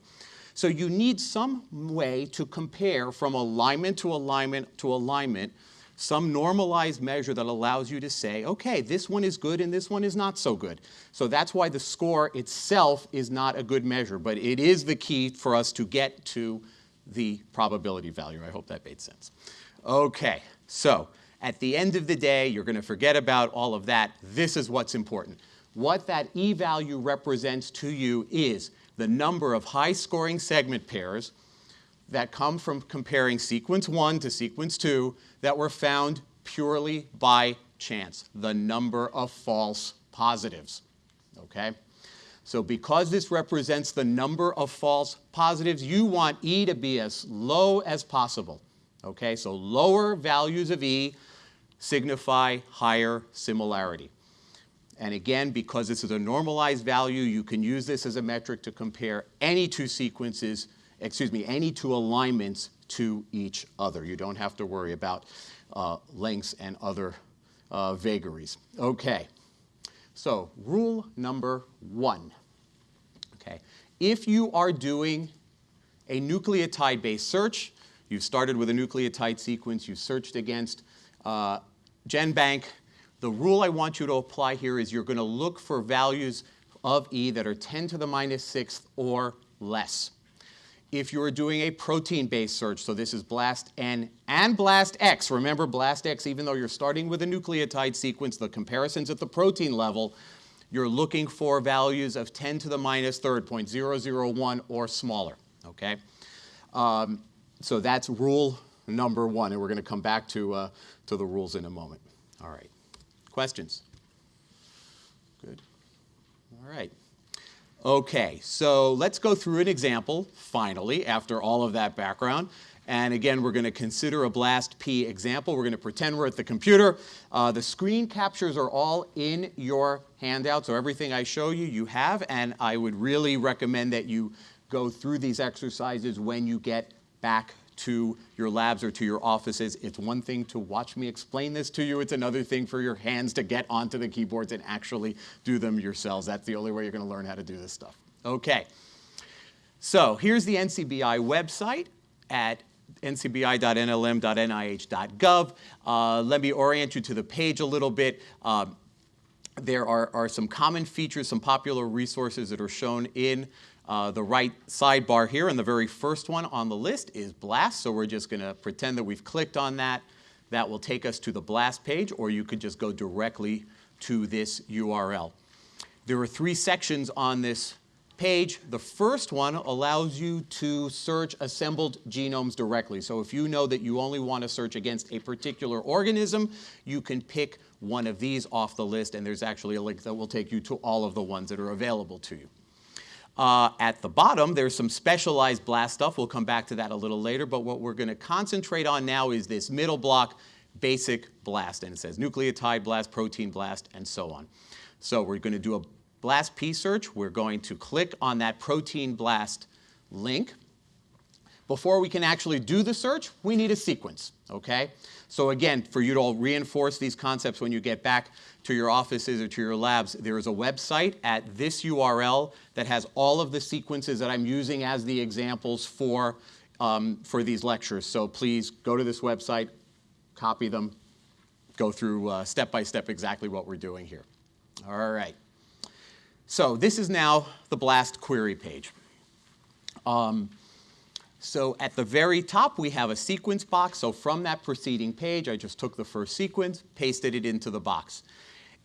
So you need some way to compare from alignment to alignment to alignment, some normalized measure that allows you to say, okay, this one is good and this one is not so good. So that's why the score itself is not a good measure, but it is the key for us to get to the probability value. I hope that made sense. Okay, so at the end of the day, you're going to forget about all of that. This is what's important. What that e-value represents to you is the number of high-scoring segment pairs that come from comparing sequence 1 to sequence 2 that were found purely by chance, the number of false positives. Okay? So because this represents the number of false positives, you want E to be as low as possible. Okay, so lower values of E signify higher similarity. And again, because this is a normalized value, you can use this as a metric to compare any two sequences, excuse me, any two alignments to each other. You don't have to worry about uh, lengths and other uh, vagaries. Okay, so rule number one. Okay, if you are doing a nucleotide-based search, you've started with a nucleotide sequence, you searched against uh, GenBank, the rule I want you to apply here is you're going to look for values of E that are 10 to the minus sixth or less. If you're doing a protein-based search, so this is BLAST-N and BLAST-X, remember BLAST-X, even though you're starting with a nucleotide sequence, the comparison's at the protein level, you're looking for values of 10 to the minus third, 0.001 or smaller, okay? Um, so that's rule number one, and we're going to come back to, uh, to the rules in a moment. All right. Questions? Good. All right. Okay, so let's go through an example, finally, after all of that background. And again, we're going to consider a BLAST-P example. We're going to pretend we're at the computer. Uh, the screen captures are all in your handout, so everything I show you, you have. And I would really recommend that you go through these exercises when you get back to your labs or to your offices. It's one thing to watch me explain this to you. It's another thing for your hands to get onto the keyboards and actually do them yourselves. That's the only way you're going to learn how to do this stuff. Okay. So here's the NCBI website at ncbi.nlm.nih.gov. Uh, let me orient you to the page a little bit. Um, there are, are some common features, some popular resources that are shown in uh, the right sidebar here, and the very first one on the list is BLAST, so we're just going to pretend that we've clicked on that. That will take us to the BLAST page, or you could just go directly to this URL. There are three sections on this page. The first one allows you to search assembled genomes directly. So if you know that you only want to search against a particular organism, you can pick one of these off the list, and there's actually a link that will take you to all of the ones that are available to you. Uh, at the bottom, there's some specialized blast stuff. We'll come back to that a little later, but what we're going to concentrate on now is this middle block, basic blast, and it says nucleotide blast, protein blast, and so on. So we're going to do a blast P search. We're going to click on that protein blast link. Before we can actually do the search, we need a sequence, okay? So again, for you to all reinforce these concepts when you get back to your offices or to your labs, there is a website at this URL that has all of the sequences that I'm using as the examples for, um, for these lectures. So please go to this website, copy them, go through uh, step by step exactly what we're doing here. All right. So this is now the BLAST query page. Um, so at the very top, we have a sequence box. So from that preceding page, I just took the first sequence, pasted it into the box.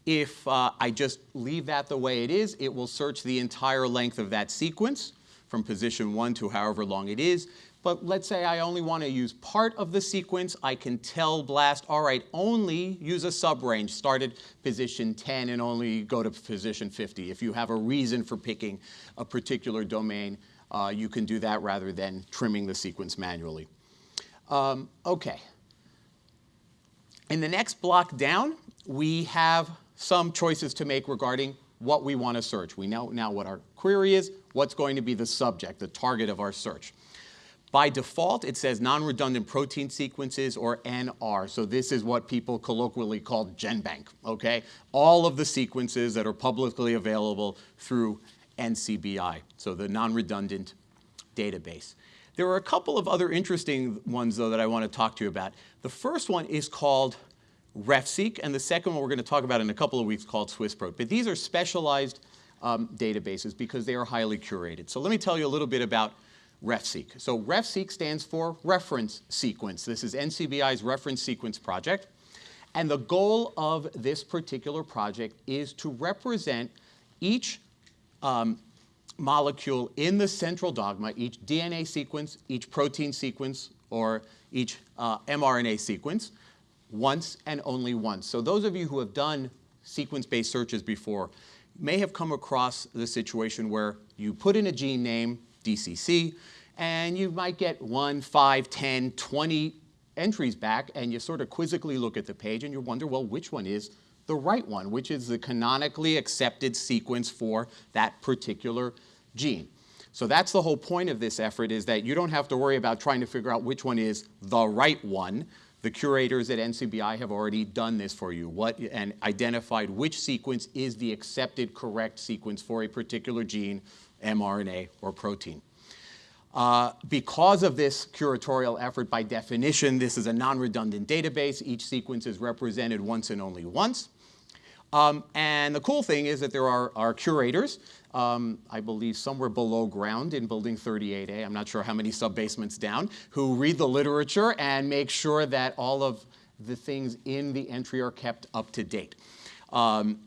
If uh, I just leave that the way it is, it will search the entire length of that sequence from position one to however long it is. But let's say I only want to use part of the sequence. I can tell BLAST, all right, only use a subrange. Start at position 10 and only go to position 50. If you have a reason for picking a particular domain, uh, you can do that rather than trimming the sequence manually. Um, okay. In the next block down, we have some choices to make regarding what we want to search. We know now what our query is, what's going to be the subject, the target of our search. By default, it says non-redundant protein sequences or NR. So this is what people colloquially call GenBank, okay? All of the sequences that are publicly available through NCBI, so the non-redundant database. There are a couple of other interesting ones, though, that I want to talk to you about. The first one is called RefSeq, and the second one we're going to talk about in a couple of weeks called SwissProt. But these are specialized um, databases because they are highly curated. So let me tell you a little bit about RefSeq. So RefSeq stands for reference sequence. This is NCBI's reference sequence project. And the goal of this particular project is to represent each um, molecule in the central dogma, each DNA sequence, each protein sequence, or each uh, mRNA sequence, once and only once. So those of you who have done sequence-based searches before may have come across the situation where you put in a gene name, DCC, and you might get 1, 5, 10, 20 entries back, and you sort of quizzically look at the page and you wonder, well, which one is the right one, which is the canonically accepted sequence for that particular gene. So that's the whole point of this effort is that you don't have to worry about trying to figure out which one is the right one. The curators at NCBI have already done this for you what, and identified which sequence is the accepted correct sequence for a particular gene, mRNA, or protein. Uh, because of this curatorial effort, by definition, this is a non-redundant database. Each sequence is represented once and only once. Um, and the cool thing is that there are, are curators, um, I believe somewhere below ground in building 38A, I'm not sure how many sub-basements down, who read the literature and make sure that all of the things in the entry are kept up to date. Um,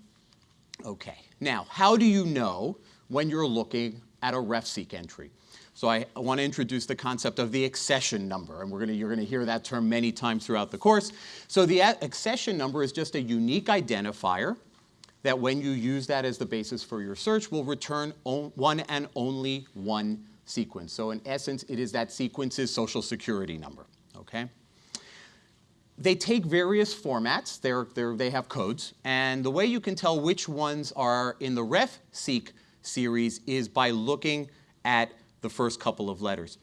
okay, now how do you know when you're looking at a RefSeq entry? So I, want to introduce the concept of the accession number, and we're gonna, you're going to hear that term many times throughout the course. So the accession number is just a unique identifier that when you use that as the basis for your search will return one and only one sequence. So in essence, it is that sequence's social security number, okay? They take various formats, they're, they're, they have codes, and the way you can tell which ones are in the RefSeq series is by looking at the first couple of letters.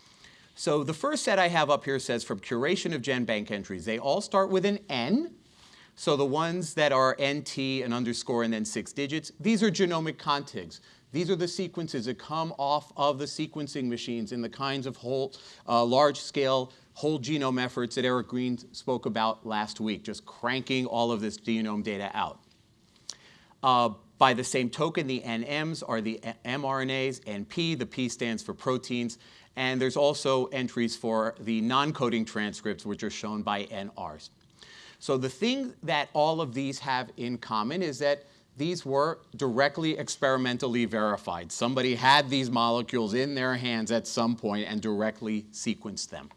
So the first set I have up here says from curation of GenBank entries. They all start with an N. So the ones that are NT, an underscore, and then six digits, these are genomic contigs. These are the sequences that come off of the sequencing machines in the kinds of whole, uh, large-scale whole genome efforts that Eric Green spoke about last week, just cranking all of this genome data out. Uh, by the same token, the NMs are the mRNAs, and P, the P stands for proteins, and there's also entries for the non-coding transcripts, which are shown by NRs. So the thing that all of these have in common is that these were directly experimentally verified. Somebody had these molecules in their hands at some point and directly sequenced them.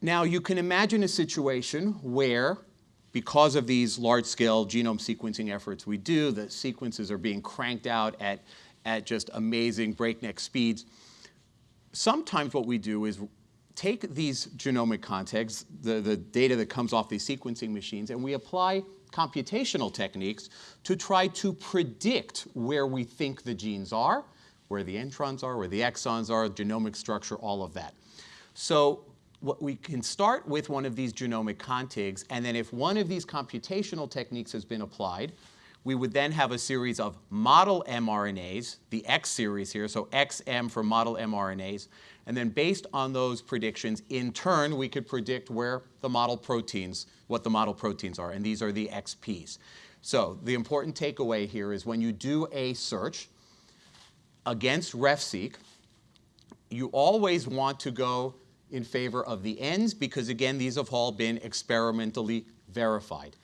Now you can imagine a situation where because of these large-scale genome sequencing efforts we do, the sequences are being cranked out at, at just amazing breakneck speeds. Sometimes what we do is take these genomic contigs, the, the data that comes off these sequencing machines, and we apply computational techniques to try to predict where we think the genes are, where the introns are, where the exons are, genomic structure, all of that. So what we can start with one of these genomic contigs, and then if one of these computational techniques has been applied, we would then have a series of model mRNAs, the X series here, so XM for model mRNAs, and then based on those predictions, in turn, we could predict where the model proteins, what the model proteins are, and these are the XPs. So the important takeaway here is when you do a search against RefSeq, you always want to go in favor of the ends because again, these have all been experimentally verified.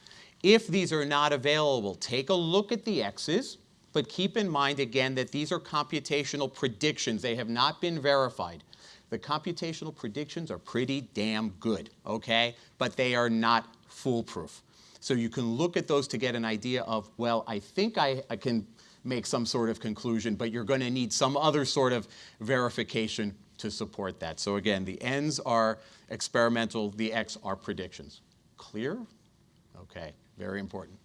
If these are not available, take a look at the X's, but keep in mind again that these are computational predictions. They have not been verified. The computational predictions are pretty damn good, okay? But they are not foolproof. So you can look at those to get an idea of, well, I think I, I can make some sort of conclusion, but you're going to need some other sort of verification to support that. So again, the n's are experimental, the x are predictions. Clear? Okay, very important.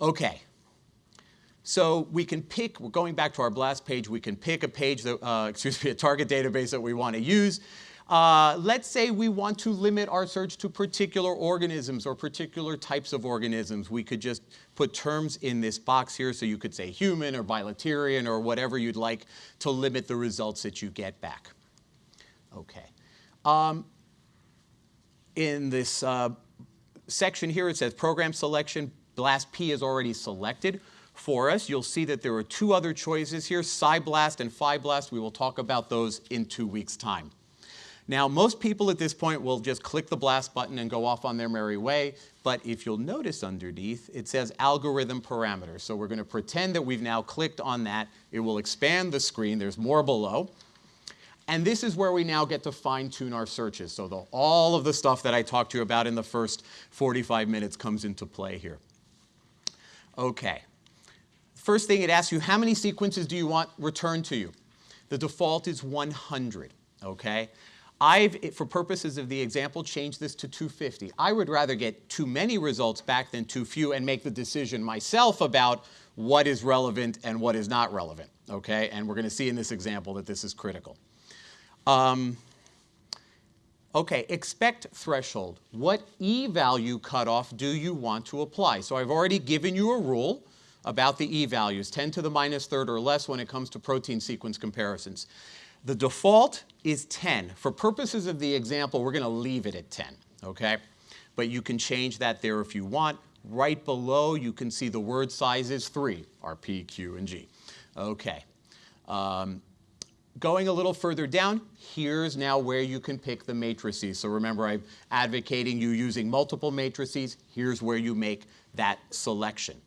Okay, so we can pick, we're going back to our blast page, we can pick a page that, uh, excuse me, a target database that we want to use. Uh, let's say we want to limit our search to particular organisms or particular types of organisms. We could just put terms in this box here so you could say human or bilaterian or whatever you'd like to limit the results that you get back. Okay. Um, in this uh, section here it says program selection, BLAST P is already selected. For us. You'll see that there are two other choices here, PSI-BLAST and PHI-BLAST. We will talk about those in two weeks' time. Now, most people at this point will just click the blast button and go off on their merry way, but if you'll notice underneath, it says algorithm parameters. So we're going to pretend that we've now clicked on that. It will expand the screen. There's more below. And this is where we now get to fine tune our searches. So the, all of the stuff that I talked to you about in the first 45 minutes comes into play here. Okay. First thing it asks you, how many sequences do you want returned to you? The default is 100, okay? I've, for purposes of the example, changed this to 250. I would rather get too many results back than too few and make the decision myself about what is relevant and what is not relevant, okay? And we're going to see in this example that this is critical. Um, okay, expect threshold. What e-value cutoff do you want to apply? So I've already given you a rule about the e-values, 10 to the minus third or less when it comes to protein sequence comparisons. The default is 10. For purposes of the example, we're going to leave it at 10, okay? But you can change that there if you want. Right below, you can see the word sizes, three are P, Q, and G. Okay. Um, going a little further down, here's now where you can pick the matrices. So remember, I'm advocating you using multiple matrices. Here's where you make that selection.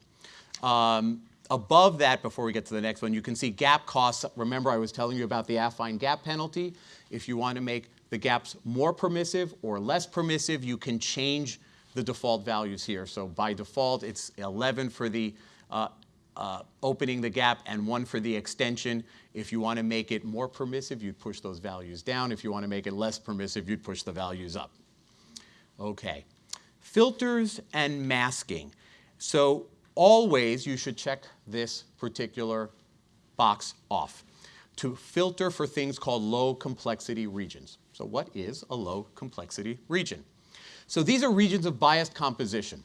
Um, above that, before we get to the next one, you can see gap costs. Remember I was telling you about the affine gap penalty. If you want to make the gaps more permissive or less permissive, you can change the default values here. So by default, it's 11 for the uh, uh, opening the gap and one for the extension. If you want to make it more permissive, you'd push those values down. If you want to make it less permissive, you'd push the values up. Okay. Filters and masking. So always you should check this particular box off to filter for things called low complexity regions. So what is a low complexity region? So these are regions of biased composition.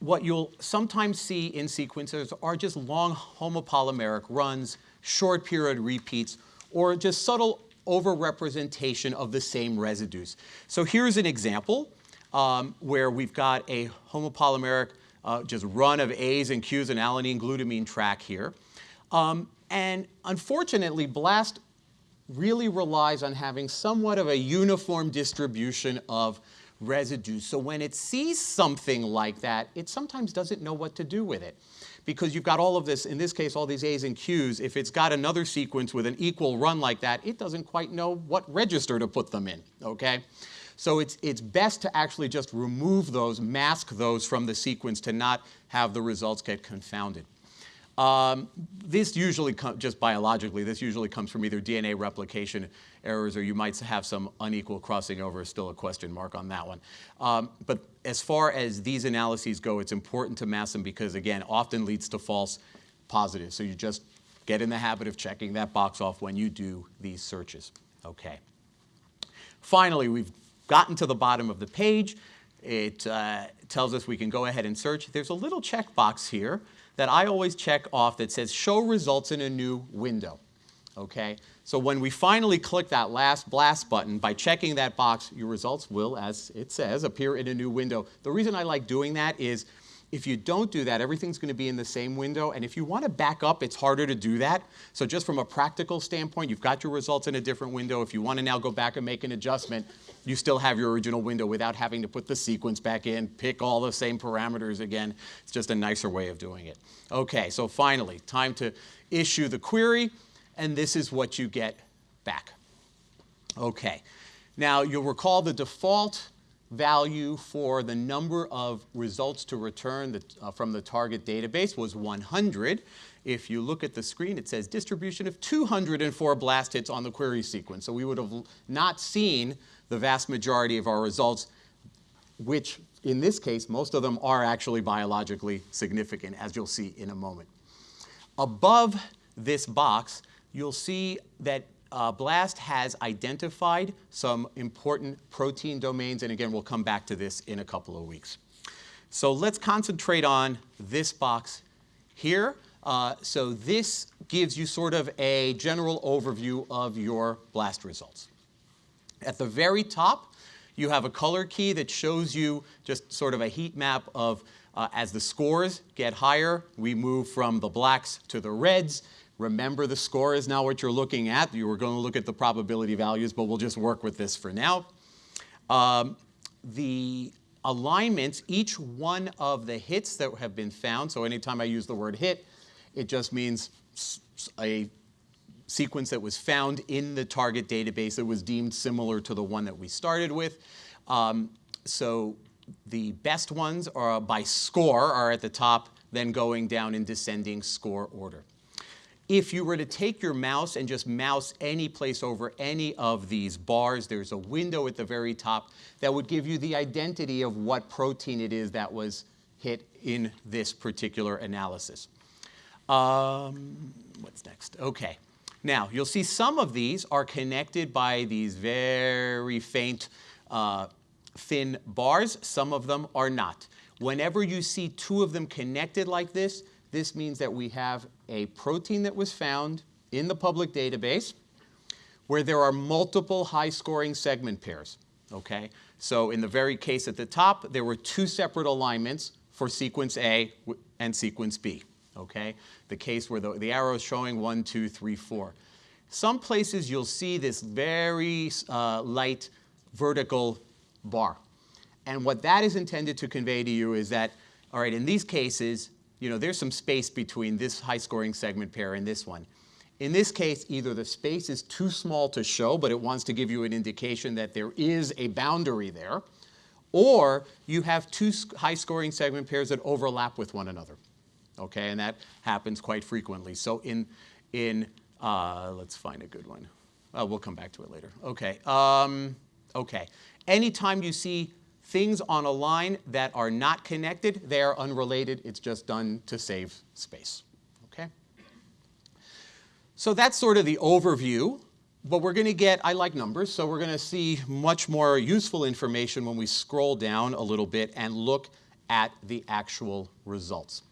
What you'll sometimes see in sequences are just long homopolymeric runs, short period repeats, or just subtle overrepresentation of the same residues. So here's an example um, where we've got a homopolymeric uh, just run of A's and Q's and alanine glutamine track here. Um, and unfortunately, BLAST really relies on having somewhat of a uniform distribution of residues. So when it sees something like that, it sometimes doesn't know what to do with it. Because you've got all of this, in this case, all these A's and Q's, if it's got another sequence with an equal run like that, it doesn't quite know what register to put them in, okay? So it's, it's best to actually just remove those, mask those from the sequence to not have the results get confounded. Um, this usually, just biologically, this usually comes from either DNA replication errors or you might have some unequal crossing over, still a question mark on that one. Um, but as far as these analyses go, it's important to mask them because, again, often leads to false positives. So you just get in the habit of checking that box off when you do these searches. Okay. Finally, we've gotten to the bottom of the page. It uh, tells us we can go ahead and search. There's a little checkbox here that I always check off that says show results in a new window. Okay? So when we finally click that last blast button, by checking that box, your results will, as it says, appear in a new window. The reason I like doing that is if you don't do that, everything's going to be in the same window. And if you want to back up, it's harder to do that. So just from a practical standpoint, you've got your results in a different window. If you want to now go back and make an adjustment, you still have your original window without having to put the sequence back in, pick all the same parameters again. It's just a nicer way of doing it. Okay, so finally, time to issue the query. And this is what you get back. Okay. Now, you'll recall the default value for the number of results to return that, uh, from the target database was 100. If you look at the screen, it says distribution of 204 blast hits on the query sequence. So we would have not seen the vast majority of our results, which in this case, most of them are actually biologically significant, as you'll see in a moment. Above this box, you'll see that uh, BLAST has identified some important protein domains, and again, we'll come back to this in a couple of weeks. So let's concentrate on this box here. Uh, so this gives you sort of a general overview of your BLAST results. At the very top, you have a color key that shows you just sort of a heat map of Uh, as the scores get higher, we move from the blacks to the reds. Remember the score is now what you're looking at. You were going to look at the probability values, but we'll just work with this for now. Um, the alignments, each one of the hits that have been found, so anytime I use the word hit, it just means a sequence that was found in the target database that was deemed similar to the one that we started with. Um, so the best ones are by score are at the top, then going down in descending score order. If you were to take your mouse and just mouse any place over any of these bars, there's a window at the very top that would give you the identity of what protein it is that was hit in this particular analysis. Um, what's next? Okay. Now, you'll see some of these are connected by these very faint uh, thin bars. Some of them are not. Whenever you see two of them connected like this, this means that we have a protein that was found in the public database where there are multiple high-scoring segment pairs, okay? So in the very case at the top, there were two separate alignments for sequence A and sequence B, okay? The case where the, the arrow is showing one, two, three, four. Some places you'll see this very uh, light vertical bar. And what that is intended to convey to you is that, all right, in these cases, you know, there's some space between this high scoring segment pair and this one. In this case, either the space is too small to show, but it wants to give you an indication that there is a boundary there, or you have two high scoring segment pairs that overlap with one another. Okay, and that happens quite frequently. So in, in uh, let's find a good one. Uh, we'll come back to it later. Okay, um, okay. Anytime you see things on a line that are not connected, they are unrelated. It's just done to save space. Okay? So that's sort of the overview. But we're going to get, I like numbers, so we're going to see much more useful information when we scroll down a little bit and look at the actual results.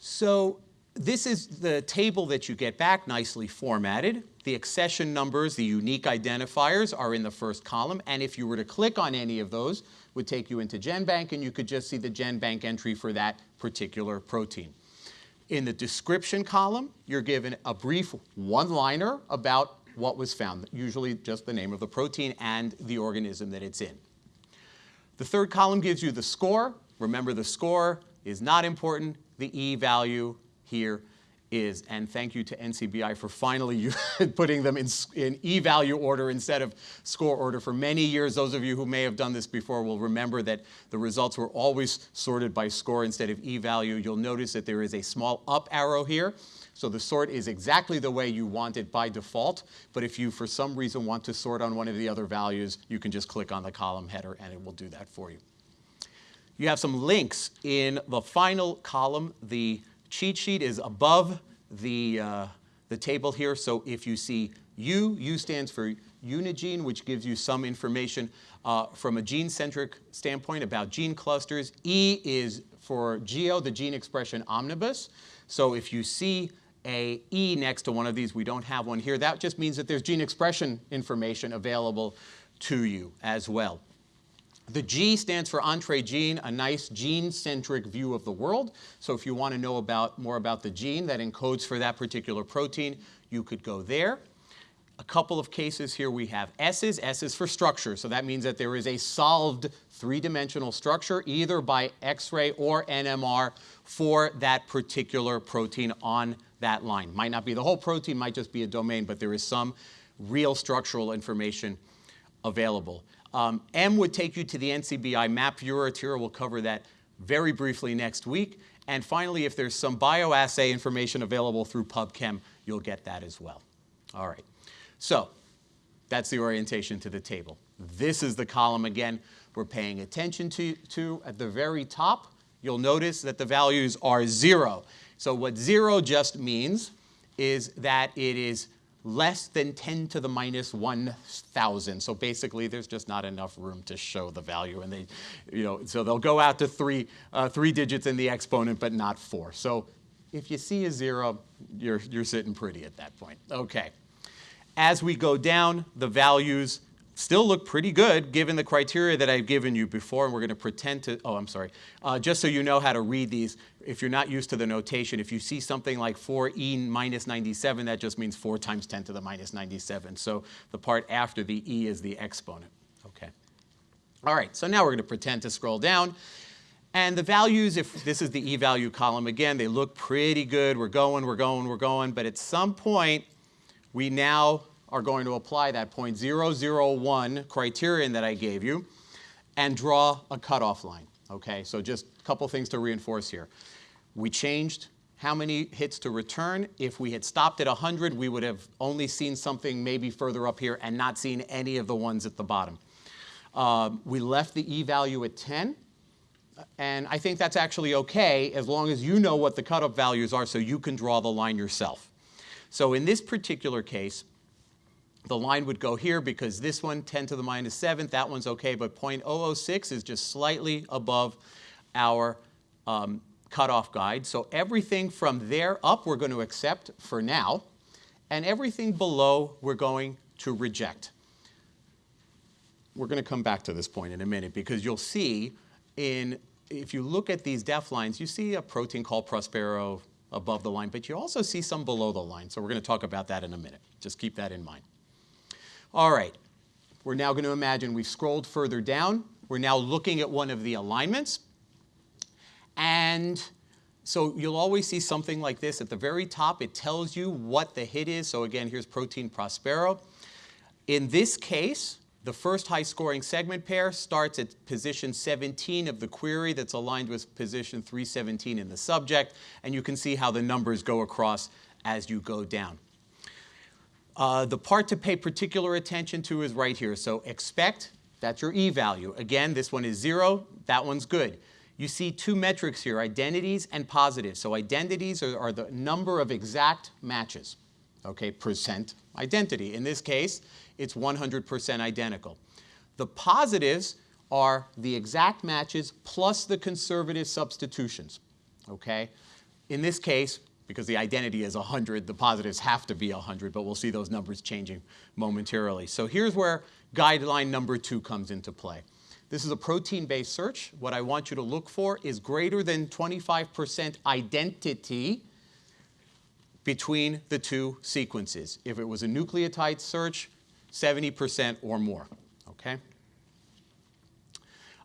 So this is the table that you get back nicely formatted. The accession numbers, the unique identifiers are in the first column. And if you were to click on any of those, would take you into GenBank and you could just see the GenBank entry for that particular protein. In the description column, you're given a brief one-liner about what was found, usually just the name of the protein and the organism that it's in. The third column gives you the score. Remember the score is not important. The E value here is, and thank you to NCBI for finally putting them in, in e-value order instead of score order. For many years, those of you who may have done this before will remember that the results were always sorted by score instead of e-value. You'll notice that there is a small up arrow here. So the sort is exactly the way you want it by default, but if you for some reason want to sort on one of the other values, you can just click on the column header and it will do that for you. You have some links in the final column, the cheat sheet is above the, uh, the table here. So if you see U, U stands for UniGene, which gives you some information uh, from a gene-centric standpoint about gene clusters. E is for GEO, the gene expression omnibus. So if you see a E next to one of these, we don't have one here, that just means that there's gene expression information available to you as well. The G stands for Entrez-Gene, a nice gene-centric view of the world. So if you want to know about, more about the gene that encodes for that particular protein, you could go there. A couple of cases here we have S's. S is for structure, so that means that there is a solved three-dimensional structure either by X-ray or NMR for that particular protein on that line. Might not be the whole protein, might just be a domain, but there is some real structural information available. Um, M would take you to the NCBI map viewer. Tyra will cover that very briefly next week. And finally, if there's some bioassay information available through PubChem, you'll get that as well. All right. So that's the orientation to the table. This is the column, again, we're paying attention to, to. At the very top, you'll notice that the values are zero. So what zero just means is that it is less than 10 to the minus 1,000. So basically, there's just not enough room to show the value. And they, you know, so they'll go out to three, uh, three digits in the exponent, but not four. So if you see a zero, you're, you're sitting pretty at that point. Okay. As we go down, the values still look pretty good given the criteria that I've given you before, and we're going to pretend to, oh, I'm sorry. Uh, just so you know how to read these, if you're not used to the notation, if you see something like 4e minus 97, that just means 4 times 10 to the minus 97. So the part after the e is the exponent. Okay. All right, so now we're going to pretend to scroll down. And the values, if this is the e-value column, again, they look pretty good. We're going, we're going, we're going. But at some point, we now are going to apply that 0.001 criterion that I gave you and draw a cutoff line. Okay, so just a couple things to reinforce here. We changed how many hits to return. If we had stopped at 100, we would have only seen something maybe further up here and not seen any of the ones at the bottom. Uh, we left the e-value at 10. And I think that's actually okay as long as you know what the cutoff values are so you can draw the line yourself. So in this particular case, the line would go here because this one, 10 to the minus 7th, that one's okay, but 0.006 is just slightly above our um, cutoff guide. So everything from there up we're going to accept for now, and everything below we're going to reject. We're going to come back to this point in a minute because you'll see in, if you look at these def lines, you see a protein called Prospero above the line, but you also see some below the line. So we're going to talk about that in a minute. Just keep that in mind. All right, we're now going to imagine we've scrolled further down. We're now looking at one of the alignments. And so you'll always see something like this at the very top. It tells you what the hit is. So again, here's protein Prospero. In this case, the first high scoring segment pair starts at position 17 of the query that's aligned with position 317 in the subject, and you can see how the numbers go across as you go down. Uh, the part to pay particular attention to is right here. So expect, that's your e-value. Again, this one is zero, that one's good. You see two metrics here, identities and positives. So identities are, are the number of exact matches, okay, percent identity. In this case, it's 100% identical. The positives are the exact matches plus the conservative substitutions, okay? In this case, because the identity is 100, the positives have to be 100, but we'll see those numbers changing momentarily. So here's where guideline number two comes into play. This is a protein-based search. What I want you to look for is greater than 25% identity between the two sequences. If it was a nucleotide search, 70% or more, okay?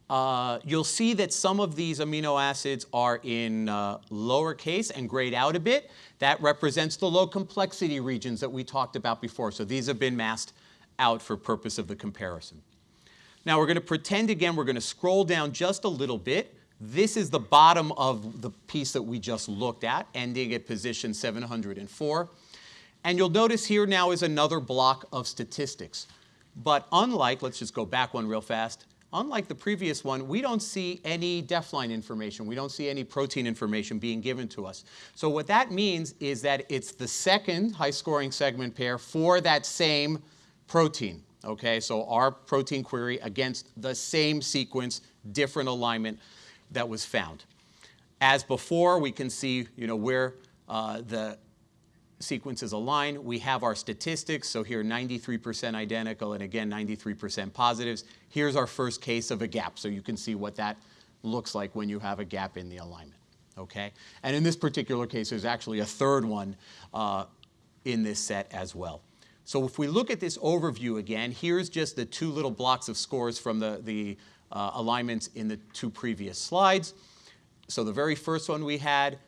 Uh, you'll see that some of these amino acids are in uh, lowercase and grayed out a bit. That represents the low complexity regions that we talked about before. So these have been masked out for purpose of the comparison. Now we're going to pretend again, we're going to scroll down just a little bit. This is the bottom of the piece that we just looked at, ending at position 704. And you'll notice here now is another block of statistics. But unlike, let's just go back one real fast, unlike the previous one, we don't see any DEF-line information. We don't see any protein information being given to us. So what that means is that it's the second high-scoring segment pair for that same protein. Okay, so our protein query against the same sequence, different alignment that was found. As before, we can see you know, where uh, the sequences align. We have our statistics, so here 93% identical and again 93% positives. Here's our first case of a gap, so you can see what that looks like when you have a gap in the alignment. Okay? And in this particular case, there's actually a third one uh, in this set as well. So if we look at this overview again, here's just the two little blocks of scores from the, the uh, alignments in the two previous slides. So the very first one we had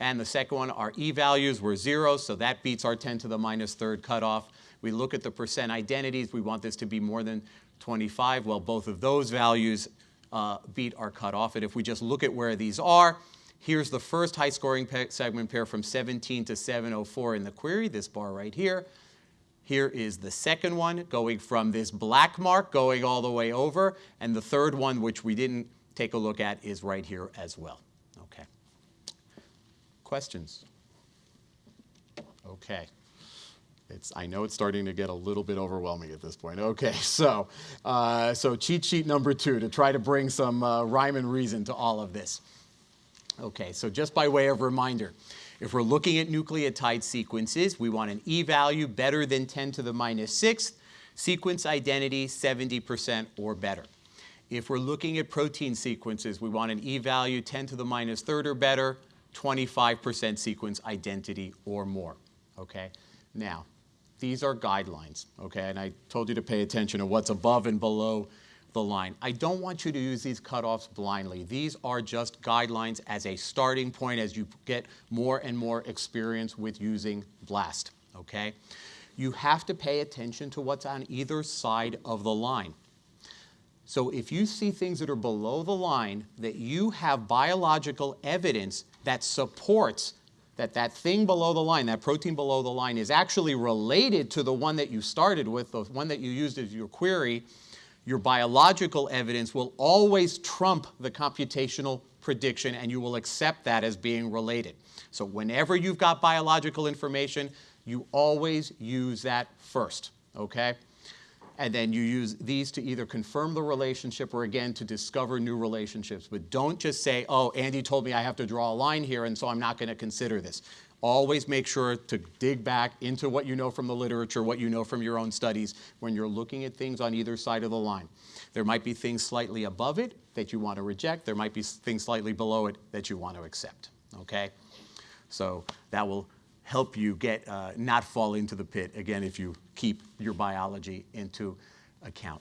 and the second one, our e-values were zero, so that beats our 10 to the minus third cutoff. We look at the percent identities. We want this to be more than 25. Well, both of those values uh, beat our cutoff. And if we just look at where these are, here's the first high scoring segment pair from 17 to 704 in the query, this bar right here. Here is the second one going from this black mark going all the way over. And the third one, which we didn't take a look at, is right here as well. Questions? Okay. It's, I know it's starting to get a little bit overwhelming at this point. Okay, so, uh, so cheat sheet number two to try to bring some uh, rhyme and reason to all of this. Okay, so just by way of reminder, if we're looking at nucleotide sequences, we want an e-value better than 10 to the minus sixth, Sequence identity, 70% or better. If we're looking at protein sequences, we want an e-value 10 to the minus third or better, 25% sequence identity or more, okay? Now, these are guidelines, okay? And I told you to pay attention to what's above and below the line. I don't want you to use these cutoffs blindly. These are just guidelines as a starting point as you get more and more experience with using BLAST, okay? You have to pay attention to what's on either side of the line. So if you see things that are below the line that you have biological evidence that supports that that thing below the line, that protein below the line is actually related to the one that you started with, the one that you used as your query, your biological evidence will always trump the computational prediction and you will accept that as being related. So whenever you've got biological information, you always use that first, okay? And then you use these to either confirm the relationship or again to discover new relationships. But don't just say, oh, Andy told me I have to draw a line here and so I'm not going to consider this. Always make sure to dig back into what you know from the literature, what you know from your own studies when you're looking at things on either side of the line. There might be things slightly above it that you want to reject. There might be things slightly below it that you want to accept, okay? So that will help you get, uh, not fall into the pit, again, if you keep your biology into account.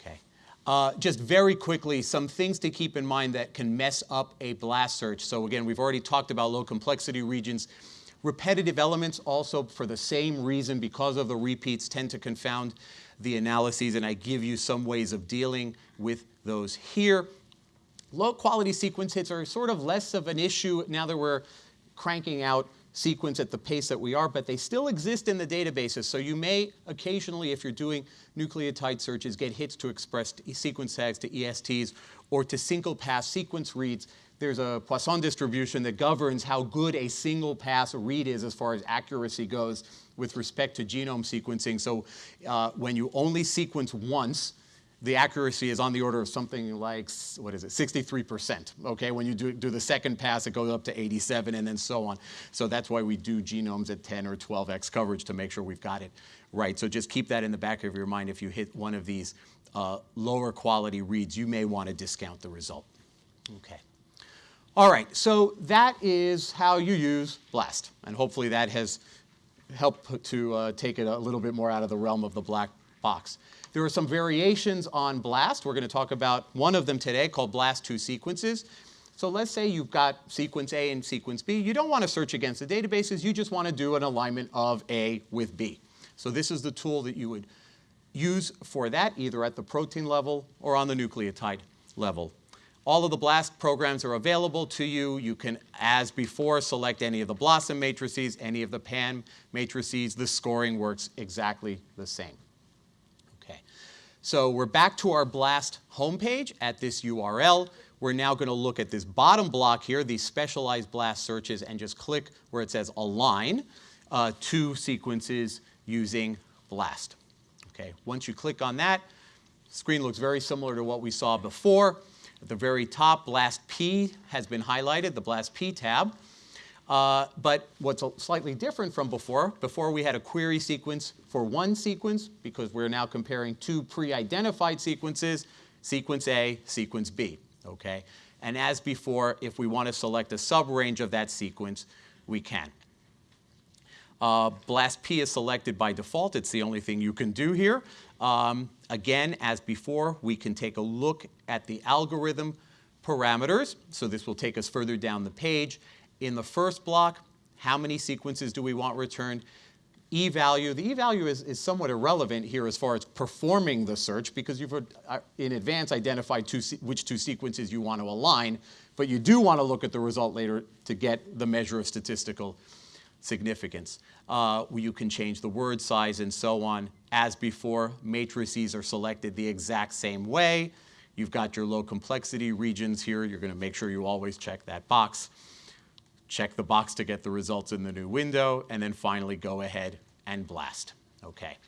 Okay. Uh, just very quickly, some things to keep in mind that can mess up a blast search. So again, we've already talked about low complexity regions. Repetitive elements also for the same reason, because of the repeats, tend to confound the analyses, and I give you some ways of dealing with those here. Low quality sequence hits are sort of less of an issue now that we're cranking out sequence at the pace that we are, but they still exist in the databases. So you may occasionally, if you're doing nucleotide searches, get hits to express sequence tags to ESTs or to single pass sequence reads. There's a Poisson distribution that governs how good a single pass read is as far as accuracy goes with respect to genome sequencing. So uh, when you only sequence once, the accuracy is on the order of something like, what is it, 63%. Okay, when you do, do the second pass, it goes up to 87 and then so on. So that's why we do genomes at 10 or 12x coverage to make sure we've got it right. So just keep that in the back of your mind. If you hit one of these uh, lower quality reads, you may want to discount the result. Okay. All right, so that is how you use BLAST. And hopefully that has helped to uh, take it a little bit more out of the realm of the black box. There are some variations on BLAST. We're going to talk about one of them today called BLAST2 sequences. So let's say you've got sequence A and sequence B. You don't want to search against the databases. You just want to do an alignment of A with B. So this is the tool that you would use for that, either at the protein level or on the nucleotide level. All of the BLAST programs are available to you. You can, as before, select any of the BLOSUM matrices, any of the PAM matrices. The scoring works exactly the same. So we're back to our BLAST homepage at this URL. We're now going to look at this bottom block here, these specialized BLAST searches, and just click where it says align uh, two sequences using BLAST. Okay, once you click on that, screen looks very similar to what we saw before. At the very top, BLAST P has been highlighted, the BLAST P tab. Uh, but what's slightly different from before, before we had a query sequence for one sequence because we're now comparing two pre-identified sequences, sequence A, sequence B, okay? And as before, if we want to select a sub-range of that sequence, we can. Uh, BLAST P is selected by default. It's the only thing you can do here. Um, again, as before, we can take a look at the algorithm parameters. So this will take us further down the page in the first block, how many sequences do we want returned? E-value, the E-value is, is somewhat irrelevant here as far as performing the search because you've uh, in advance identified two, which two sequences you want to align, but you do want to look at the result later to get the measure of statistical significance. Uh, you can change the word size and so on. As before, matrices are selected the exact same way. You've got your low complexity regions here. You're going to make sure you always check that box check the box to get the results in the new window, and then finally go ahead and blast. Okay.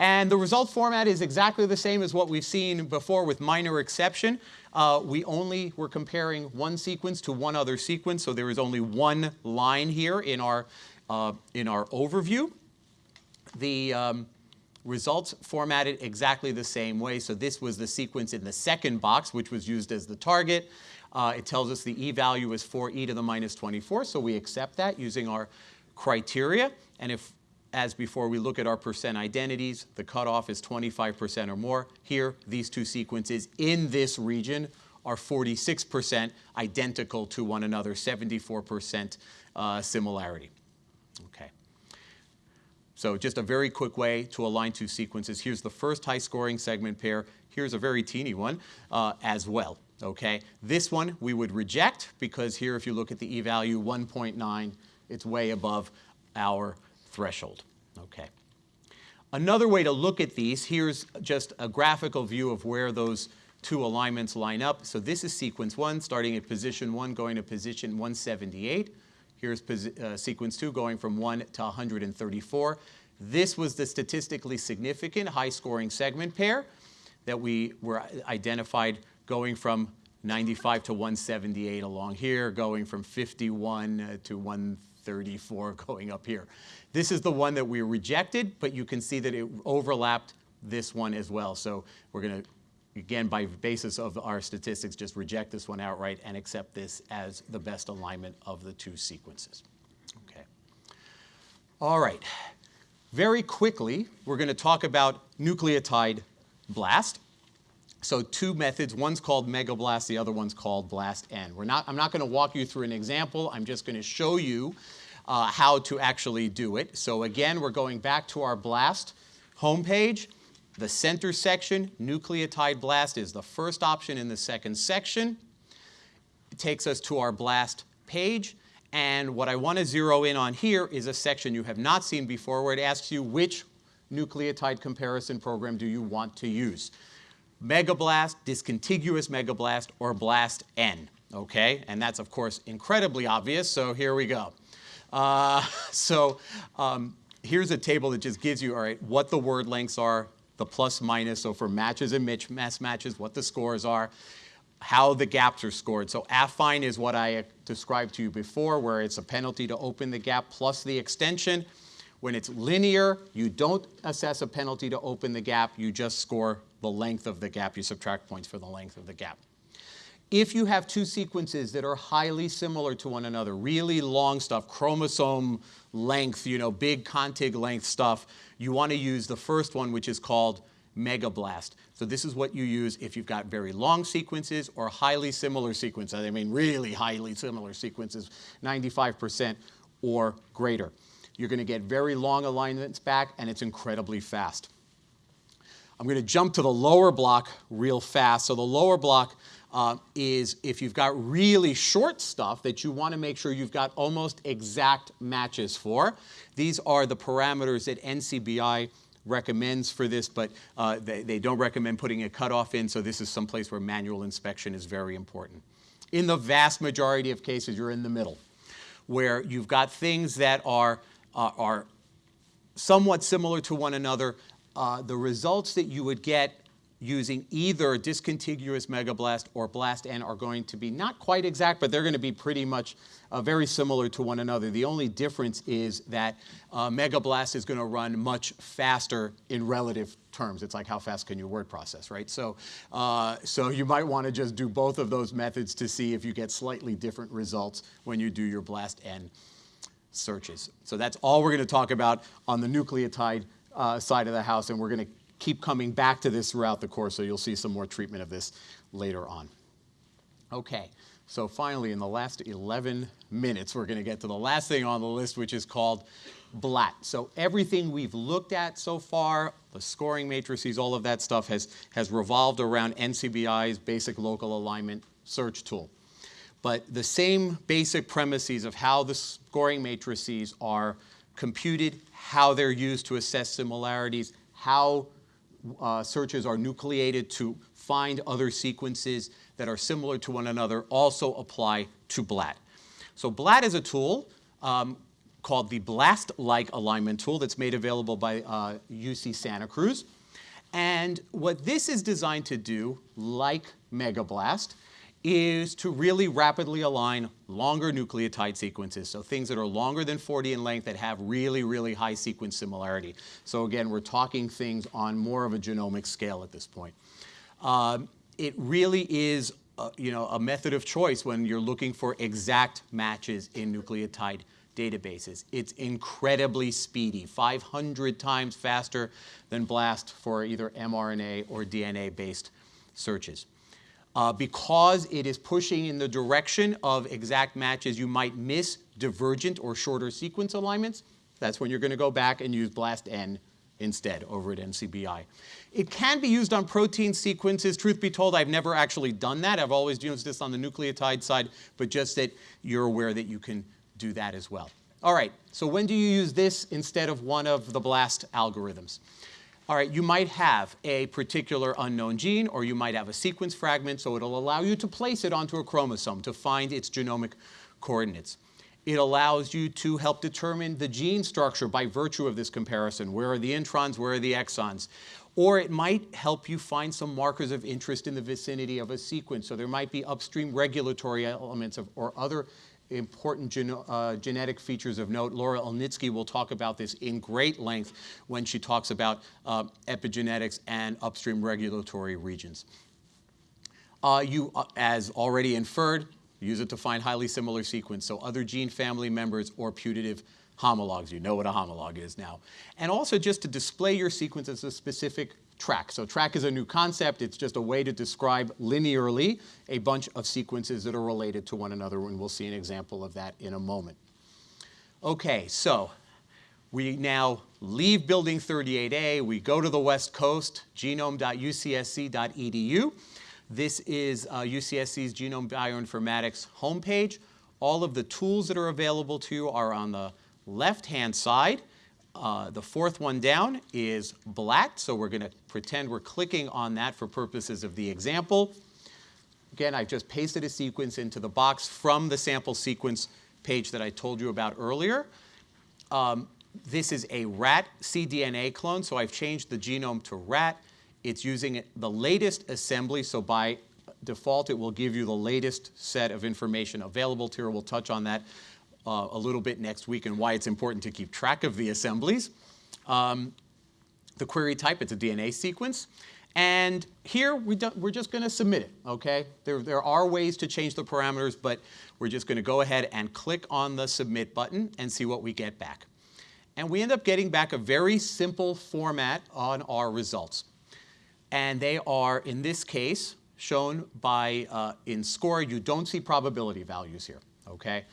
And the result format is exactly the same as what we've seen before with minor exception. Uh, we only were comparing one sequence to one other sequence, so there is only one line here in our, uh, in our overview. The, um, results formatted exactly the same way. So this was the sequence in the second box, which was used as the target. Uh, it tells us the e-value is 4e to the minus 24, so we accept that using our criteria. And if, as before, we look at our percent identities, the cutoff is 25% or more. Here, these two sequences in this region are 46% identical to one another, 74% uh, similarity. Okay. So just a very quick way to align two sequences. Here's the first high scoring segment pair. Here's a very teeny one uh, as well. Okay, this one we would reject because here if you look at the e-value 1.9, it's way above our threshold. Okay. Another way to look at these, here's just a graphical view of where those two alignments line up. So this is sequence one, starting at position one, going to position 178. Here's uh, sequence two, going from one to 134. This was the statistically significant high scoring segment pair that we were identified going from 95 to 178 along here, going from 51 uh, to 134 going up here. This is the one that we rejected, but you can see that it overlapped this one as well. So we're going to, again, by basis of our statistics, just reject this one outright and accept this as the best alignment of the two sequences. Okay. All right. Very quickly, we're going to talk about nucleotide blast. So two methods, one's called megablast, the other one's called blast N. We're not, I'm not going to walk you through an example, I'm just going to show you uh, how to actually do it. So again, we're going back to our blast homepage. The center section, nucleotide blast, is the first option in the second section. It takes us to our blast page. And what I want to zero in on here is a section you have not seen before where it asks you which nucleotide comparison program do you want to use megablast, discontiguous megablast, or blast N, okay? And that's, of course, incredibly obvious, so here we go. Uh, so um, here's a table that just gives you, all right, what the word lengths are, the plus minus, so for matches and mass matches, what the scores are, how the gaps are scored. So affine is what I described to you before, where it's a penalty to open the gap plus the extension. When it's linear, you don't assess a penalty to open the gap, you just score the length of the gap, you subtract points for the length of the gap. If you have two sequences that are highly similar to one another, really long stuff, chromosome length, you know, big contig length stuff, you want to use the first one, which is called megablast. So this is what you use if you've got very long sequences or highly similar sequences. I mean, really highly similar sequences, 95% or greater. You're going to get very long alignments back, and it's incredibly fast. I'm going to jump to the lower block real fast. So the lower block uh, is if you've got really short stuff that you want to make sure you've got almost exact matches for. These are the parameters that NCBI recommends for this, but uh, they, they don't recommend putting a cutoff in, so this is someplace where manual inspection is very important. In the vast majority of cases, you're in the middle, where you've got things that are uh, are somewhat similar to one another. Uh, the results that you would get using either discontiguous megablast or blast N are going to be not quite exact, but they're going to be pretty much uh, very similar to one another. The only difference is that uh, megablast is going to run much faster in relative terms. It's like how fast can you word process, right? So, uh, so you might want to just do both of those methods to see if you get slightly different results when you do your blast N searches. So that's all we're going to talk about on the nucleotide uh, side of the house, and we're going to keep coming back to this throughout the course, so you'll see some more treatment of this later on. Okay, so finally, in the last 11 minutes, we're going to get to the last thing on the list, which is called BLAT. So everything we've looked at so far, the scoring matrices, all of that stuff has, has revolved around NCBI's basic local alignment search tool. But the same basic premises of how the scoring matrices are computed, how they're used to assess similarities, how uh, searches are nucleated to find other sequences that are similar to one another also apply to BLAT. So BLAT is a tool um, called the BLAST-like alignment tool that's made available by uh, UC Santa Cruz. And what this is designed to do, like MegaBlast, is to really rapidly align longer nucleotide sequences, so things that are longer than 40 in length that have really, really high sequence similarity. So again, we're talking things on more of a genomic scale at this point. Um, it really is uh, you know, a method of choice when you're looking for exact matches in nucleotide databases. It's incredibly speedy, 500 times faster than BLAST for either mRNA or DNA-based searches. Uh, because it is pushing in the direction of exact matches, you might miss divergent or shorter sequence alignments. That's when you're going to go back and use BLAST-N instead over at NCBI. It can be used on protein sequences. Truth be told, I've never actually done that. I've always used this on the nucleotide side, but just that you're aware that you can do that as well. All right, so when do you use this instead of one of the BLAST algorithms? All right, you might have a particular unknown gene or you might have a sequence fragment, so it'll allow you to place it onto a chromosome to find its genomic coordinates. It allows you to help determine the gene structure by virtue of this comparison. Where are the introns, where are the exons? Or it might help you find some markers of interest in the vicinity of a sequence. So there might be upstream regulatory elements of, or other important gen uh, genetic features of note. Laura Elnitski will talk about this in great length when she talks about uh, epigenetics and upstream regulatory regions. Uh, you, uh, as already inferred, use it to find highly similar sequence, so other gene family members or putative homologs. You know what a homolog is now. And also just to display your sequence as a specific track. So track is a new concept. It's just a way to describe linearly a bunch of sequences that are related to one another, and we'll see an example of that in a moment. Okay, so we now leave Building 38A. We go to the West Coast, genome.ucsc.edu. This is uh, UCSC's Genome Bioinformatics homepage. All of the tools that are available to you are on the left-hand side. Uh, the fourth one down is BLAT, so we're going to pretend we're clicking on that for purposes of the example. Again, I've just pasted a sequence into the box from the sample sequence page that I told you about earlier. Um, this is a rat cDNA clone, so I've changed the genome to rat. It's using the latest assembly, so by default it will give you the latest set of information available to you. We'll touch on that uh, a little bit next week and why it's important to keep track of the assemblies. Um, the query type, it's a DNA sequence. And here we are just going to submit it, okay? There, there are ways to change the parameters, but we're just going to go ahead and click on the submit button and see what we get back. And we end up getting back a very simple format on our results. And they are, in this case, shown by, uh, in score, you don't see probability values here, okay?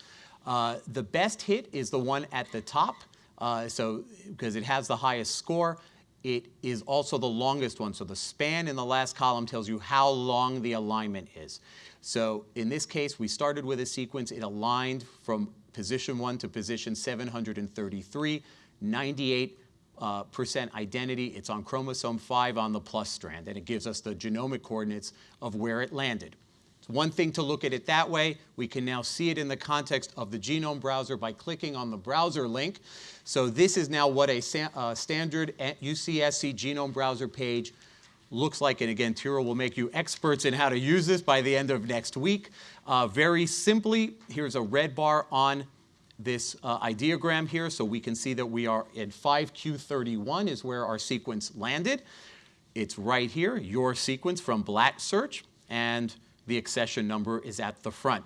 Uh, the best hit is the one at the top, uh, so because it has the highest score. It is also the longest one, so the span in the last column tells you how long the alignment is. So in this case, we started with a sequence. It aligned from position 1 to position 733, 98 uh, percent identity. It's on chromosome 5 on the plus strand, and it gives us the genomic coordinates of where it landed. It's one thing to look at it that way. We can now see it in the context of the genome browser by clicking on the browser link. So this is now what a uh, standard UCSC genome browser page looks like. And again, Tyra will make you experts in how to use this by the end of next week. Uh, very simply, here's a red bar on this uh, ideogram here. So we can see that we are at 5Q31 is where our sequence landed. It's right here, your sequence from BLAT search. And the accession number is at the front.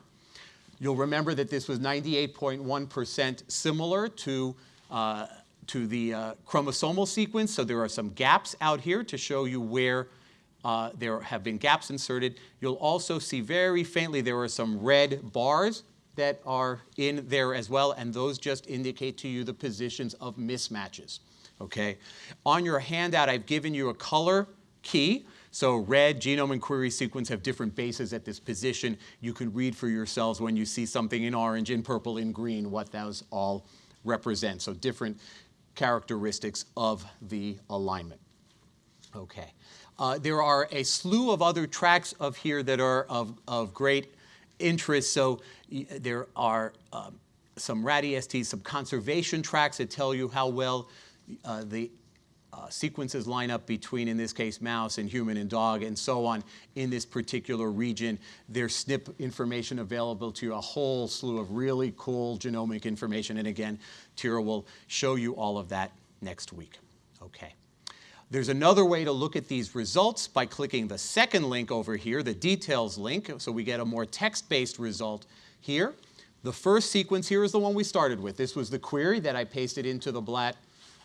You'll remember that this was 98.1% similar to, uh, to the uh, chromosomal sequence, so there are some gaps out here to show you where uh, there have been gaps inserted. You'll also see very faintly there are some red bars that are in there as well, and those just indicate to you the positions of mismatches. Okay? On your handout, I've given you a color key. So red, genome, and query sequence have different bases at this position. You can read for yourselves when you see something in orange, in purple, in green, what those all represent. So different characteristics of the alignment. Okay. Uh, there are a slew of other tracks of here that are of, of great interest. So there are um, some RAD-EST, some conservation tracks that tell you how well uh, the uh, sequences line up between, in this case, mouse and human and dog and so on in this particular region. There's SNP information available to you, a whole slew of really cool genomic information. And again, Tyra will show you all of that next week. Okay. There's another way to look at these results by clicking the second link over here, the details link, so we get a more text-based result here. The first sequence here is the one we started with. This was the query that I pasted into the BLAT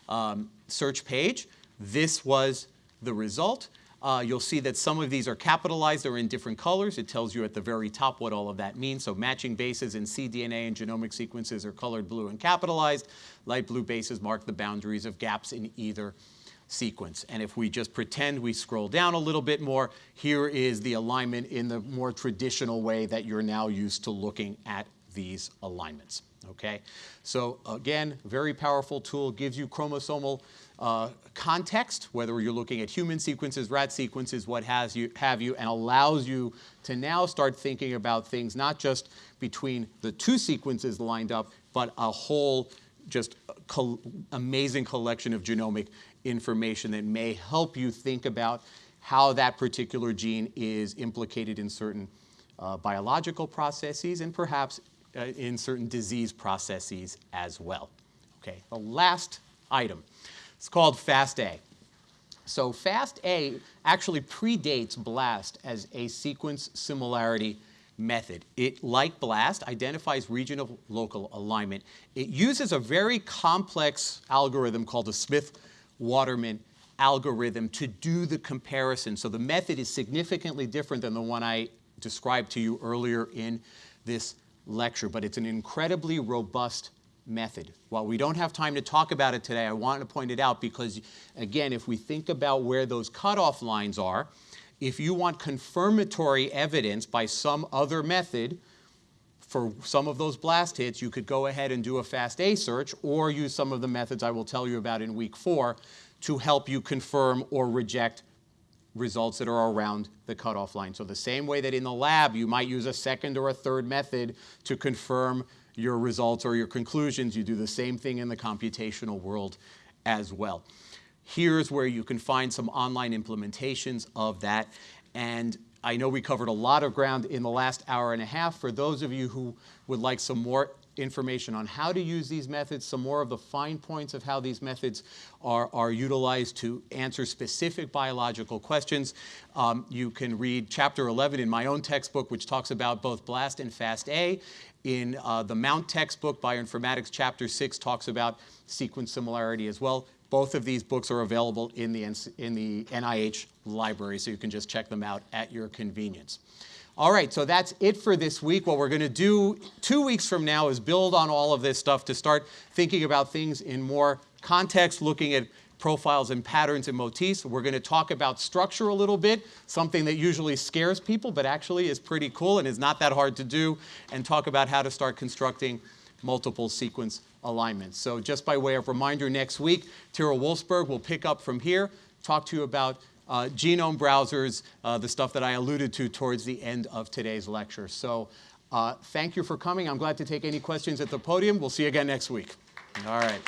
um, search page. This was the result. Uh, you'll see that some of these are capitalized or in different colors. It tells you at the very top what all of that means. So matching bases in cDNA and genomic sequences are colored blue and capitalized. Light blue bases mark the boundaries of gaps in either sequence. And if we just pretend we scroll down a little bit more, here is the alignment in the more traditional way that you're now used to looking at these alignments. Okay, so again, very powerful tool, gives you chromosomal uh, context, whether you're looking at human sequences, rat sequences, what has you, have you, and allows you to now start thinking about things not just between the two sequences lined up, but a whole just co amazing collection of genomic information that may help you think about how that particular gene is implicated in certain uh, biological processes and perhaps uh, in certain disease processes as well. Okay, the last item, it's called FASTA. So FASTA actually predates BLAST as a sequence similarity method. It, like BLAST, identifies regional local alignment. It uses a very complex algorithm called the Smith-Waterman algorithm to do the comparison. So the method is significantly different than the one I described to you earlier in this lecture, but it's an incredibly robust method. While we don't have time to talk about it today, I want to point it out because, again, if we think about where those cutoff lines are, if you want confirmatory evidence by some other method for some of those blast hits, you could go ahead and do a FASTA search or use some of the methods I will tell you about in week four to help you confirm or reject results that are around the cutoff line. So the same way that in the lab you might use a second or a third method to confirm your results or your conclusions, you do the same thing in the computational world as well. Here's where you can find some online implementations of that. And I know we covered a lot of ground in the last hour and a half. For those of you who would like some more information on how to use these methods, some more of the fine points of how these methods are, are utilized to answer specific biological questions. Um, you can read chapter 11 in my own textbook, which talks about both BLAST and FASTA. In uh, the Mount textbook, Bioinformatics, chapter 6 talks about sequence similarity as well. Both of these books are available in the, in the NIH library, so you can just check them out at your convenience. All right, so that's it for this week. What we're going to do two weeks from now is build on all of this stuff to start thinking about things in more context, looking at profiles and patterns and motifs. We're going to talk about structure a little bit, something that usually scares people, but actually is pretty cool and is not that hard to do, and talk about how to start constructing multiple sequence alignments. So just by way of reminder, next week, Tyra Wolfsberg will pick up from here, talk to you about uh, genome browsers, uh, the stuff that I alluded to towards the end of today's lecture. So uh, thank you for coming. I'm glad to take any questions at the podium. We'll see you again next week. All right.